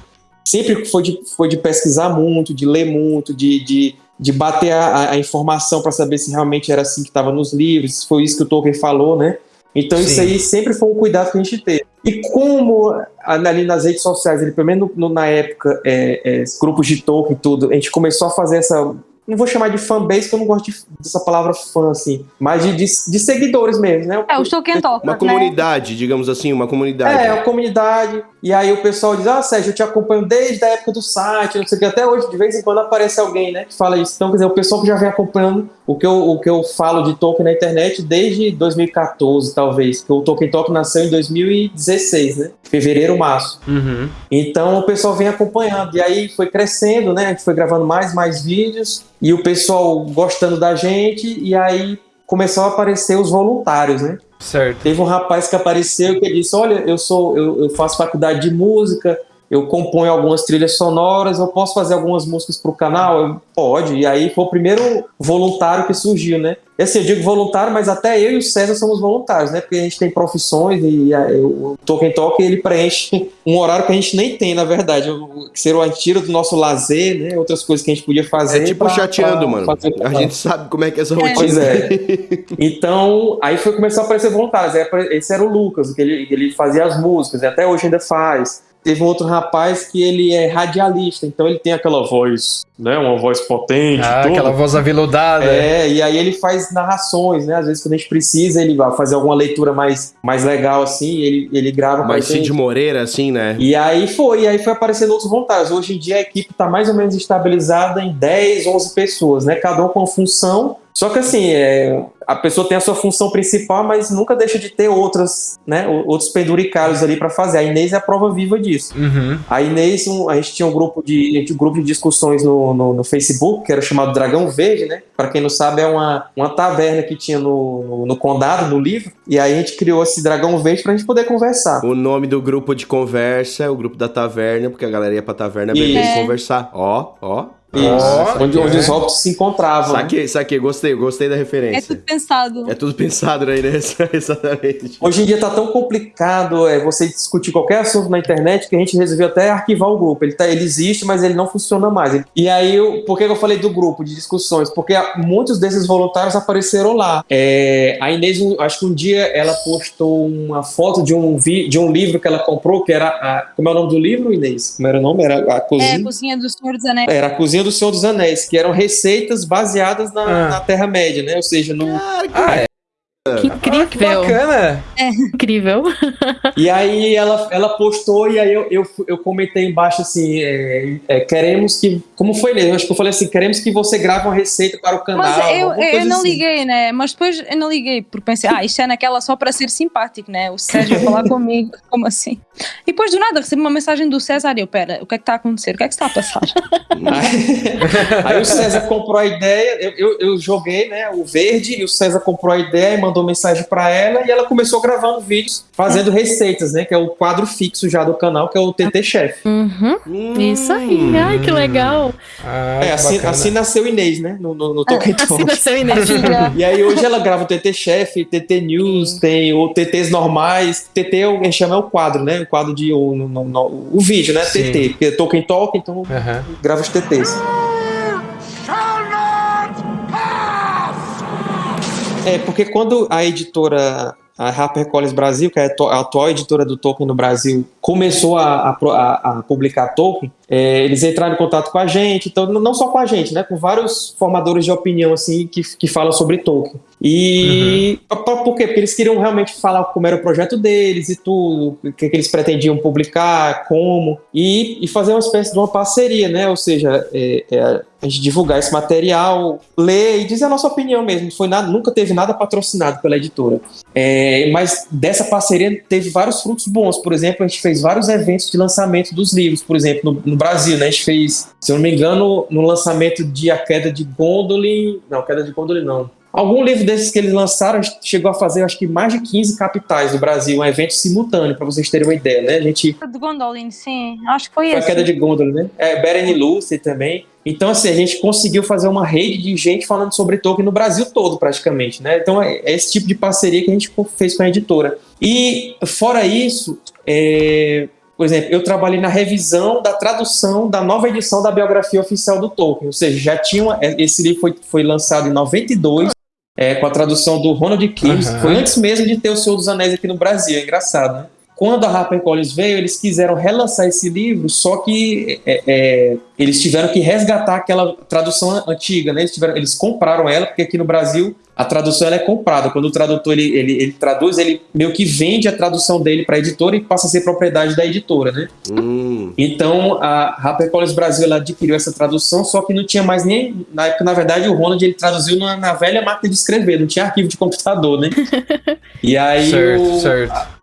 sempre foi de, foi de pesquisar muito, de ler muito, de, de, de bater a, a informação para saber se realmente era assim que estava nos livros, se foi isso que o Tolkien falou, né? Então Sim. isso aí sempre foi um cuidado que a gente teve. E como ali nas redes sociais, ele, pelo menos no, na época, é, é, grupos de Tolkien e tudo, a gente começou a fazer essa não vou chamar de fanbase, porque eu não gosto de, dessa palavra fã, assim, mas de, de, de seguidores mesmo, né? É, o Tolkien Talk, Uma né? comunidade, digamos assim, uma comunidade. É, uma comunidade. E aí o pessoal diz, ah, Sérgio, eu te acompanho desde a época do site, não sei o que, até hoje, de vez em quando aparece alguém, né, que fala isso. Então, quer dizer, o pessoal que já vem acompanhando o que eu, o que eu falo de Tolkien na internet desde 2014, talvez, porque o Tolkien Talk nasceu em 2016, né? Fevereiro, março. Uhum. Então o pessoal vem acompanhando. E aí foi crescendo, né? A gente foi gravando mais, mais vídeos e o pessoal gostando da gente. E aí começou a aparecer os voluntários, né? Certo. Teve um rapaz que apareceu que disse: Olha, eu sou, eu, eu faço faculdade de música, eu componho algumas trilhas sonoras, eu posso fazer algumas músicas para o canal? Eu, Pode. E aí foi o primeiro voluntário que surgiu, né? E assim, eu digo voluntário, mas até eu e o César somos voluntários, né? Porque a gente tem profissões e o Tolkien Talk ele preenche um horário que a gente nem tem, na verdade. Que seria o tira do nosso lazer, né? Outras coisas que a gente podia fazer. É tipo pra, chateando, pra mano. A gente sabe como é que é essa rotina. Pois é. então, aí foi começar a aparecer voluntários. Esse era o Lucas, que ele, ele fazia as músicas, e até hoje ainda faz teve um outro rapaz que ele é radialista, então ele tem aquela voz, né, uma voz potente. Ah, tudo. aquela voz aveludada. É, e aí ele faz narrações, né, às vezes quando a gente precisa, ele vai fazer alguma leitura mais, mais legal, assim, ele, ele grava Mais Cid Moreira, assim, né? E aí foi, e aí foi aparecendo outros voluntários. Hoje em dia a equipe está mais ou menos estabilizada em 10, 11 pessoas, né, cada um com uma função, só que assim, é, a pessoa tem a sua função principal, mas nunca deixa de ter outras, né, outros penduricários ali para fazer. A Inês é a prova viva disso. Uhum. A Inês, um, a gente tinha um grupo de, um grupo de discussões no, no, no, Facebook, que era chamado Dragão Verde, né? Para quem não sabe, é uma, uma taverna que tinha no, no, no, condado, no livro. E aí a gente criou esse Dragão Verde pra gente poder conversar. O nome do grupo de conversa é o grupo da taverna, porque a galera ia pra taverna beber e conversar. Ó, ó. Isso, onde, onde os hobbits se encontravam. Saquei, né? saquei, gostei, gostei da referência. É tudo pensado. É tudo pensado, né, Inês? Exatamente. Hoje em dia tá tão complicado é, você discutir qualquer assunto na internet que a gente resolveu até arquivar o grupo. Ele, tá, ele existe, mas ele não funciona mais. E aí, eu, por que eu falei do grupo de discussões? Porque muitos desses voluntários apareceram lá. É, a Inês, acho que um dia ela postou uma foto de um, vi, de um livro que ela comprou, que era. A, como é o nome do livro, Inês? Como era o nome? Era a Cozinha. É, a Cozinha do Senhor dos Anéis. Era a Cozinha do Senhor dos Anéis, que eram receitas baseadas na, ah. na Terra-média, né? Ou seja, no. Ah, é. Que incrível. Ah, que bacana. É. Incrível. E aí ela, ela postou e aí eu, eu, eu comentei embaixo assim, é, é, queremos que, como foi mesmo, acho que eu falei assim, queremos que você grave uma receita para o canal. Mas eu, eu não assim. liguei, né, mas depois eu não liguei, porque pensei, ah, isto é naquela só para ser simpático, né, o Sérgio falar comigo, como assim? E depois do nada recebi uma mensagem do César e eu, pera, o que é que está a acontecer? O que é que está a passar? aí, aí o César comprou a ideia, eu, eu, eu joguei, né, o verde e o César comprou a ideia e mandou mandou mensagem para ela e ela começou gravando vídeos fazendo receitas, né? Que é o quadro fixo já do canal, que é o TT Chef. Uhum. Hum. Isso aí, ai que legal. Ah, é, assim, assim, nasceu Inês, né? No, no, no Token é, Assim nasceu Inês. e aí hoje ela grava o TT Chef, TT News, Sim. tem o TTs normais. TT é a gente chama é o quadro, né? O quadro de. O, no, no, o vídeo, né? Sim. TT. Porque Tolkien Talk, então uhum. grava os TTs. É, porque quando a editora a HarperCollins Brasil, que é a atual editora do Tolkien no Brasil, começou a, a, a publicar Tolkien, é, eles entraram em contato com a gente, então não só com a gente, né, com vários formadores de opinião assim que, que falam sobre Tolkien. E uhum. por quê? Porque eles queriam realmente falar como era o projeto deles e tudo, o que, que eles pretendiam publicar, como, e, e, fazer uma espécie de uma parceria, né? Ou seja, é, é, a gente divulgar esse material, ler e dizer a nossa opinião mesmo. Foi nada, nunca teve nada patrocinado pela editora. É, mas dessa parceria teve vários frutos bons. Por exemplo, a gente fez vários eventos de lançamento dos livros, por exemplo, no, no Brasil, né? A gente fez, se eu não me engano, no lançamento de A Queda de Gondolin. Não, Queda de Gondolin não. Algum livro desses que eles lançaram chegou a fazer, acho que mais de 15 capitais do Brasil, um evento simultâneo, para vocês terem uma ideia, né? A gente. De Gondolin, sim. Acho que foi, foi esse. a queda de Gondolin, né? É, Beren e Lucy também. Então, assim, a gente conseguiu fazer uma rede de gente falando sobre Tolkien no Brasil todo, praticamente, né? Então, é, é esse tipo de parceria que a gente fez com a editora. E, fora isso, é, por exemplo, eu trabalhei na revisão da tradução da nova edição da biografia oficial do Tolkien, ou seja, já tinha uma, esse livro foi, foi lançado em 92, é, com a tradução do Ronald Kim, uhum. foi antes mesmo de ter o Senhor dos Anéis aqui no Brasil, é engraçado, né? Quando a HarperCollins veio, eles quiseram relançar esse livro, só que é, é, eles tiveram que resgatar aquela tradução antiga, né? Eles, tiveram, eles compraram ela, porque aqui no Brasil a tradução é comprada. Quando o tradutor ele, ele, ele, traduz, ele meio que vende a tradução dele para a editora e passa a ser propriedade da editora, né? Hum. Então a HarperCollins Brasil ela adquiriu essa tradução, só que não tinha mais nem na época, na verdade, o Ronald ele traduziu na, na velha máquina de escrever, não tinha arquivo de computador, né? e aí certo, o, certo a,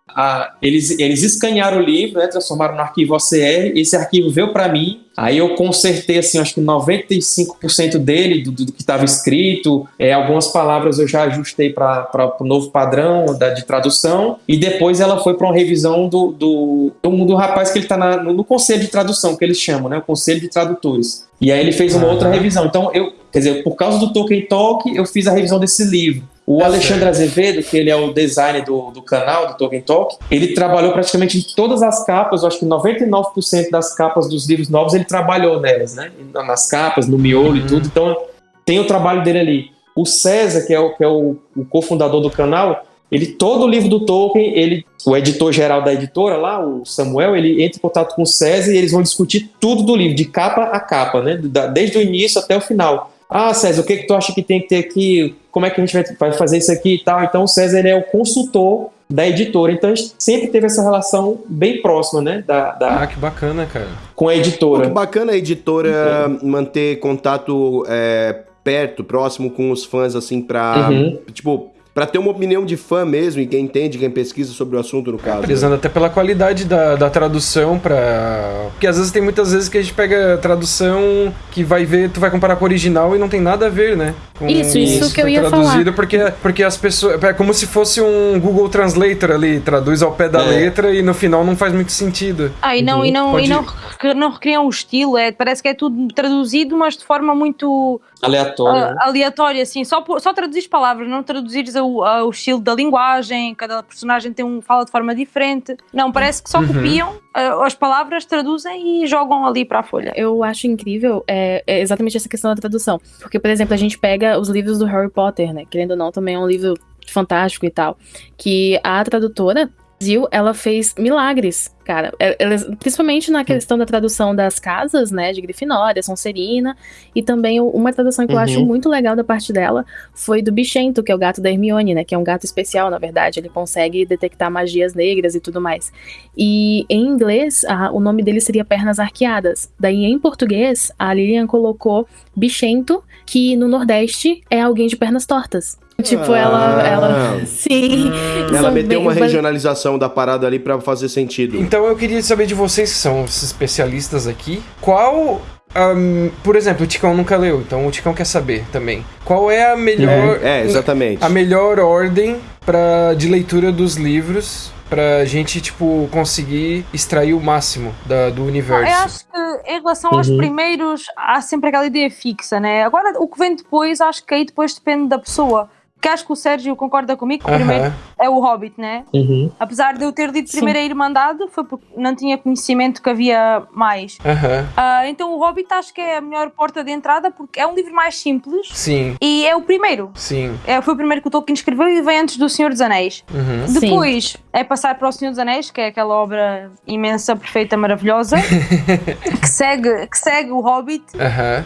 eles, eles escanearam o livro, né, transformaram no arquivo OCR, esse arquivo veio para mim, aí eu consertei, assim, acho que 95% dele, do, do que estava escrito, é, algumas palavras eu já ajustei para o novo padrão da, de tradução, e depois ela foi para uma revisão do, do, do, do, rapaz que ele está no, no conselho de tradução, que eles chamam, né, o conselho de tradutores. E aí ele fez uma outra revisão. Então, eu, quer dizer, por causa do Tolkien Talk, eu fiz a revisão desse livro. O Alexandre Azevedo, que ele é o designer do, do canal, do Tolkien Talk, ele trabalhou praticamente em todas as capas, eu acho que 99% das capas dos livros novos ele trabalhou nelas, né? Nas capas, no miolo uhum. e tudo. Então, tem o trabalho dele ali. O César, que é o, que é o, o cofundador do canal, ele todo o livro do Tolkien, ele, o editor geral da editora lá, o Samuel, ele entra em contato com o César e eles vão discutir tudo do livro, de capa a capa, né? Desde o início até o final. Ah, César, o que, que tu acha que tem que ter aqui? Como é que a gente vai fazer isso aqui e tal? Então, o César ele é o consultor da editora. Então, a gente sempre teve essa relação bem próxima, né? Da, da... Ah, que bacana, cara. Com a editora. Pô, que bacana a editora uhum. manter contato é, perto, próximo com os fãs, assim, pra. Uhum. Tipo, para ter uma opinião de fã mesmo e quem entende, quem pesquisa sobre o assunto no caso. Prezando né? até pela qualidade da, da tradução para porque às vezes tem muitas vezes que a gente pega a tradução que vai ver, tu vai comparar com o original e não tem nada a ver, né? Com isso, isso que eu ia traduzido falar. porque porque as pessoas é como se fosse um Google Translator ali, traduz ao pé da é. letra e no final não faz muito sentido. Ah, e não uhum. e não Pode... e não, não recriam o estilo, é, parece que é tudo traduzido, mas de forma muito aleatória. Uh, aleatória, assim, só só traduzir palavras, não traduzires a o, o estilo da linguagem, cada personagem tem um, fala de forma diferente. Não, parece que só uhum. copiam uh, as palavras, traduzem e jogam ali para a folha. Eu acho incrível é, é exatamente essa questão da tradução. Porque, por exemplo, a gente pega os livros do Harry Potter, né? Querendo ou não, também é um livro fantástico e tal. Que a tradutora Brasil, ela fez milagres, cara. É, ela, principalmente na questão da tradução das casas, né, de Grifinória, Sonserina, e também uma tradução que uhum. eu acho uhum. muito legal da parte dela foi do Bichento, que é o gato da Hermione, né, que é um gato especial, na verdade, ele consegue detectar magias negras e tudo mais. E em inglês, a, o nome dele seria Pernas Arqueadas. Daí em português, a Lilian colocou Bichento, que no Nordeste é alguém de pernas tortas. Tipo, ah, ela, ela. Sim. Ela meteu uma regionalização da parada ali para fazer sentido. Então eu queria saber de vocês, que são os especialistas aqui, qual. Um, por exemplo, o Ticão nunca leu, então o Ticão quer saber também. Qual é a melhor. Uhum. É, exatamente. A melhor ordem pra, de leitura dos livros pra gente, tipo, conseguir extrair o máximo da, do universo. Eu acho que em relação aos uhum. primeiros, há sempre aquela ideia fixa, né? Agora, o que vem depois, acho que aí depois depende da pessoa que acho que o Sérgio concorda comigo que o primeiro é o Hobbit, né? Uhum. Apesar de eu ter lido primeiro a Irmandade, foi porque não tinha conhecimento que havia mais. Uh, então o Hobbit acho que é a melhor porta de entrada porque é um livro mais simples. Sim. E é o primeiro. Sim. É, foi o primeiro que o Tolkien escreveu e vem antes do Senhor dos Anéis. Uhum. Depois Sim. é passar para o Senhor dos Anéis, que é aquela obra imensa, perfeita, maravilhosa, que, segue, que segue o Hobbit.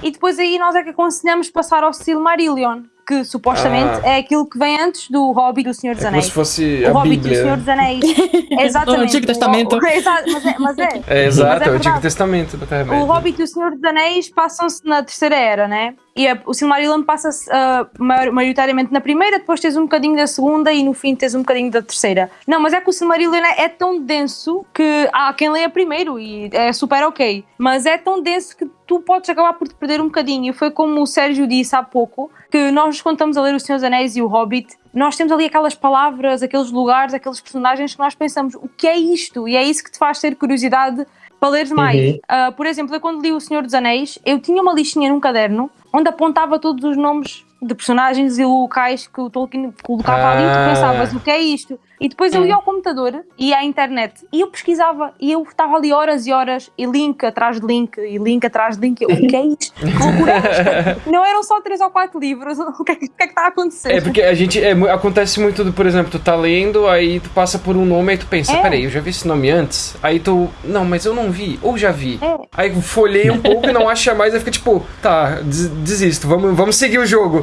E depois aí nós é que aconselhamos passar ao Silmarillion que supostamente ah. é aquilo que vem antes do Hobbit do Senhor dos Anéis. É como se fosse o a Hobbit Bíblia. do Senhor dos Anéis. Exatamente. o Antigo Testamento. O, exato, mas é. Mas é, é exato, é, é o Antigo Testamento. O Hobbit e o Senhor dos Anéis passam-se na Terceira Era, né? E a, o Silmarillion passa-se uh, maioritariamente na primeira, depois tens um bocadinho da segunda e no fim tens um bocadinho da terceira. Não, mas é que o Silmarillion é, é tão denso que há quem leia primeiro e é super ok. Mas é tão denso que tu podes acabar por te perder um bocadinho. Foi como o Sérgio disse há pouco, que nós quando estamos a ler O Senhor dos Anéis e O Hobbit, nós temos ali aquelas palavras, aqueles lugares, aqueles personagens que nós pensamos, o que é isto? E é isso que te faz ter curiosidade para ler mais. Uhum. Uh, por exemplo, eu quando li O Senhor dos Anéis, eu tinha uma listinha num caderno onde apontava todos os nomes de personagens e locais que o Tolkien colocava ah. ali e tu pensavas, o que é isto? E depois eu ia ao computador, ia à internet e eu pesquisava e eu estava ali horas e horas e link atrás de link e link atrás de link. Eu, o que é isto? Que loucura é? Não eram só três ou quatro livros. O que é que, que, é que está a acontecer? É porque a gente. É, acontece muito, do, por exemplo, tu tá lendo, aí tu passa por um nome e tu pensa, É. peraí, eu já vi esse nome antes. Aí tu. Não, mas eu não vi, ou já vi. É. Aí folhei um pouco e não acha mais, aí fica tipo, tá, des- desisto, vamos, vamos seguir o jogo.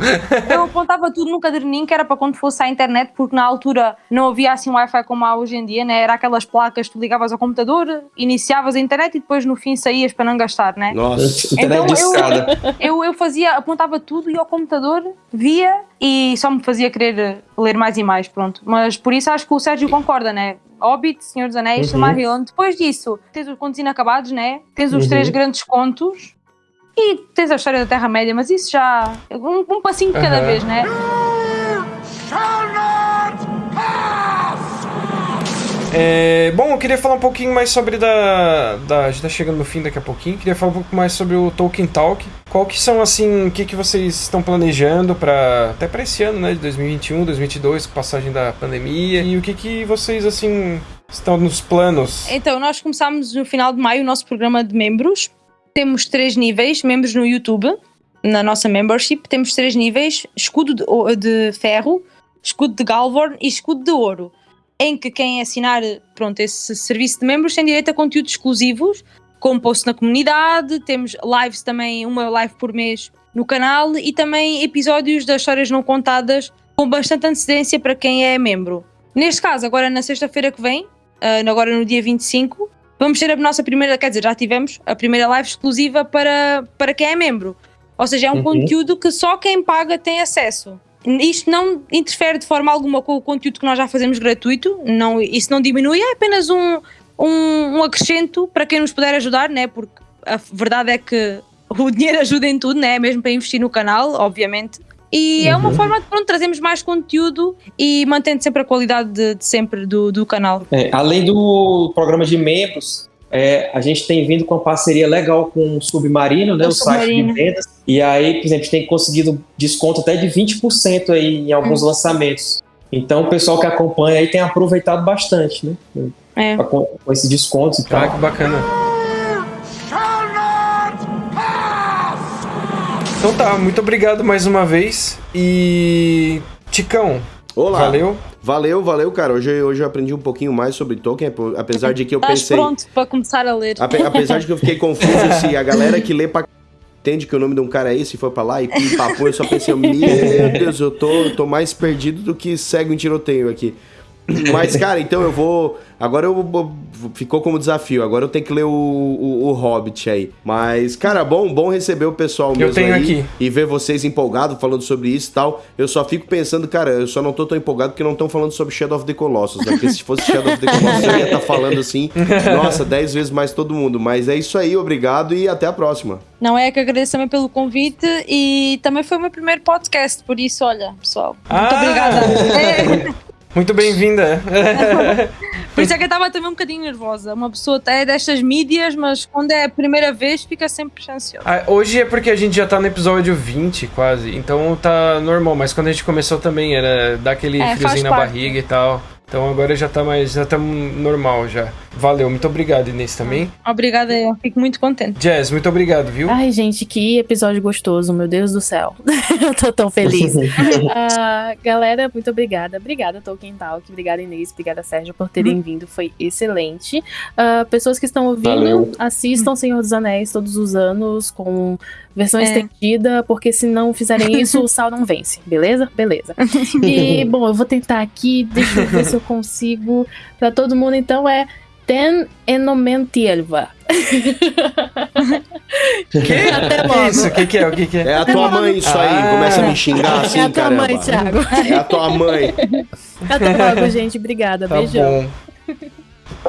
Eu apontava tudo num caderninho que era para quando fosse à internet, porque na altura não havia assim Wi-Fi como há hoje em dia, né? Era aquelas placas que tu ligavas ao computador, iniciavas a internet e depois no fim saías para não gastar, né? Nossa. Internet Então, de eu-. Eu, eu fazia, apontava tudo, ia ao computador, via e só me fazia querer ler mais e mais, pronto. Mas por isso acho que o Sérgio concorda, né? Hobbit, Senhor dos Anéis, Uhum. Silmarillion. Depois disso, tens os contos inacabados, né? Tens os Uhum. três grandes contos e tens a história da Terra-média, mas isso já. Um, um passinho de cada Aham. vez, né? É, bom, eu queria falar um pouquinho mais sobre da, da. A gente tá chegando no fim daqui a pouquinho. Queria falar um pouco mais sobre o Tolkien Talk. Qual que são, assim, o que, que vocês estão planejando para até para esse ano, né? De 2021, 2022, com passagem da pandemia. E o que, que vocês, assim, estão nos planos? Então, nós começámos no final de maio o nosso programa de membros. Temos três níveis: membros no YouTube, na nossa membership. Temos três níveis: escudo de, de ferro, escudo de Galvorn e escudo de ouro. Em que quem assinar pronto, esse serviço de membros tem direito a conteúdos exclusivos, como post na comunidade. Temos lives também, uma live por mês no canal e também episódios das histórias não contadas com bastante antecedência para quem é membro. Neste caso, agora na sexta-feira que vem, ah, agora no dia 25, vamos ter a nossa primeira, quer dizer, já tivemos a primeira live exclusiva para, para quem é membro. Ou seja, é um Uhum. conteúdo que só quem paga tem acesso. Isto não interfere de forma alguma com o conteúdo que nós já fazemos gratuito, não, isso não diminui, é apenas um, um, um acrescento para quem nos puder ajudar, né? porque a verdade é que o dinheiro ajuda em tudo, né? mesmo para investir no canal, obviamente. E é uma forma de pronto, trazermos mais conteúdo e mantendo sempre a qualidade de, de sempre do, do canal. É, além do programa de membros, é, a gente tem vindo com uma parceria legal com o Submarino, né, O o, site Submarino. de vendas. E aí, por exemplo, a gente tem conseguido desconto até de 20% aí em alguns Hum. lançamentos. Então, o pessoal que acompanha aí tem aproveitado bastante, né? É. Com, com esses descontos e tal. Ah, que bacana. Então tá, muito obrigado mais uma vez. E. Ticão, Olá. valeu. Valeu, valeu, cara. Hoje, hoje eu aprendi um pouquinho mais sobre Tolkien, apesar de que eu Estás pensei. pronto para começar a ler. Ape- apesar de que eu fiquei confuso se a galera que lê pra entende que o nome de um cara é esse e foi pra lá e pim, papo, eu só pensei, meu Deus, eu tô, tô mais perdido do que cego em tiroteio aqui. Mas, cara, então eu vou. Agora eu vou- ficou como desafio. Agora eu tenho que ler o, o, o Hobbit aí. Mas, cara, bom, bom receber o pessoal mesmo tenho aí aqui. e ver vocês empolgados falando sobre isso e tal. Eu só fico pensando, cara, eu só não tô tão empolgado porque não estão falando sobre Shadow of the Colossus, né? Porque se fosse Shadow of the Colossus eu ia estar falando assim, nossa, 10 vezes mais todo mundo. Mas é isso aí, obrigado e até a próxima. Não é que agradeço também pelo convite e também foi o meu primeiro podcast, por isso, olha, pessoal, muito Ah! obrigada. É, Muito bem-vinda. por isso é que eu estava também um bocadinho nervosa. Uma pessoa é destas mídias, mas quando é a primeira vez fica sempre ansiosa. Ah, hoje é porque a gente já tá no episódio 20, quase. Então tá normal. Mas quando a gente começou também era dar aquele É, friozinho na parte. barriga e tal. Então agora já tá mais. Já tá normal já. Valeu, muito obrigado, Inês, também. Obrigada, eu fico muito contente. Jazz, muito obrigado, viu? Ai, gente, que episódio gostoso, meu Deus do céu. eu tô tão feliz. Ah, galera, muito obrigada. Obrigada, Tolkien Talk. Obrigada, Inês. Obrigada, Sérgio, por terem vindo. Foi excelente. Ah, pessoas que estão ouvindo, Valeu. assistam Senhor dos Anéis todos os anos com versão É. estendida, porque se não fizerem isso, o Sal não vence. Beleza? Beleza. E, bom, eu vou tentar aqui. Deixa eu ver se eu consigo. Pra todo mundo, então, é Ten Enomentielva. Que? Até logo. isso? O que, que é? O que, que é? É a tua mãe isso aí, Ah. começa a me xingar assim, é a tua caramba. mãe, Thiago. É a tua mãe. Até logo, gente. Obrigada. Tá Beijão. bom.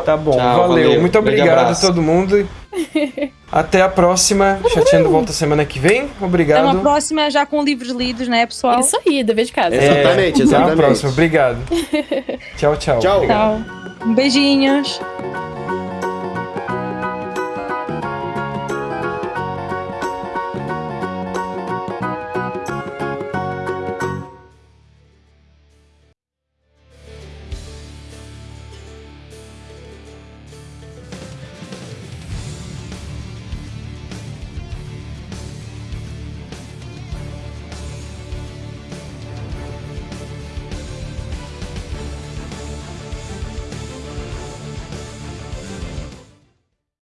Tá bom, Tchau, valeu. valeu. Muito obrigado a todo mundo. Até a próxima. Chateando volta semana que vem. Até uma Obrigado. próxima já com livros lidos, né, pessoal? Isso aí, dever de casa. É, Exatamente, Até a exatamente. próxima. Obrigado. Tchau, tchau. Tchau. Obrigado. Tchau. Beijinhos.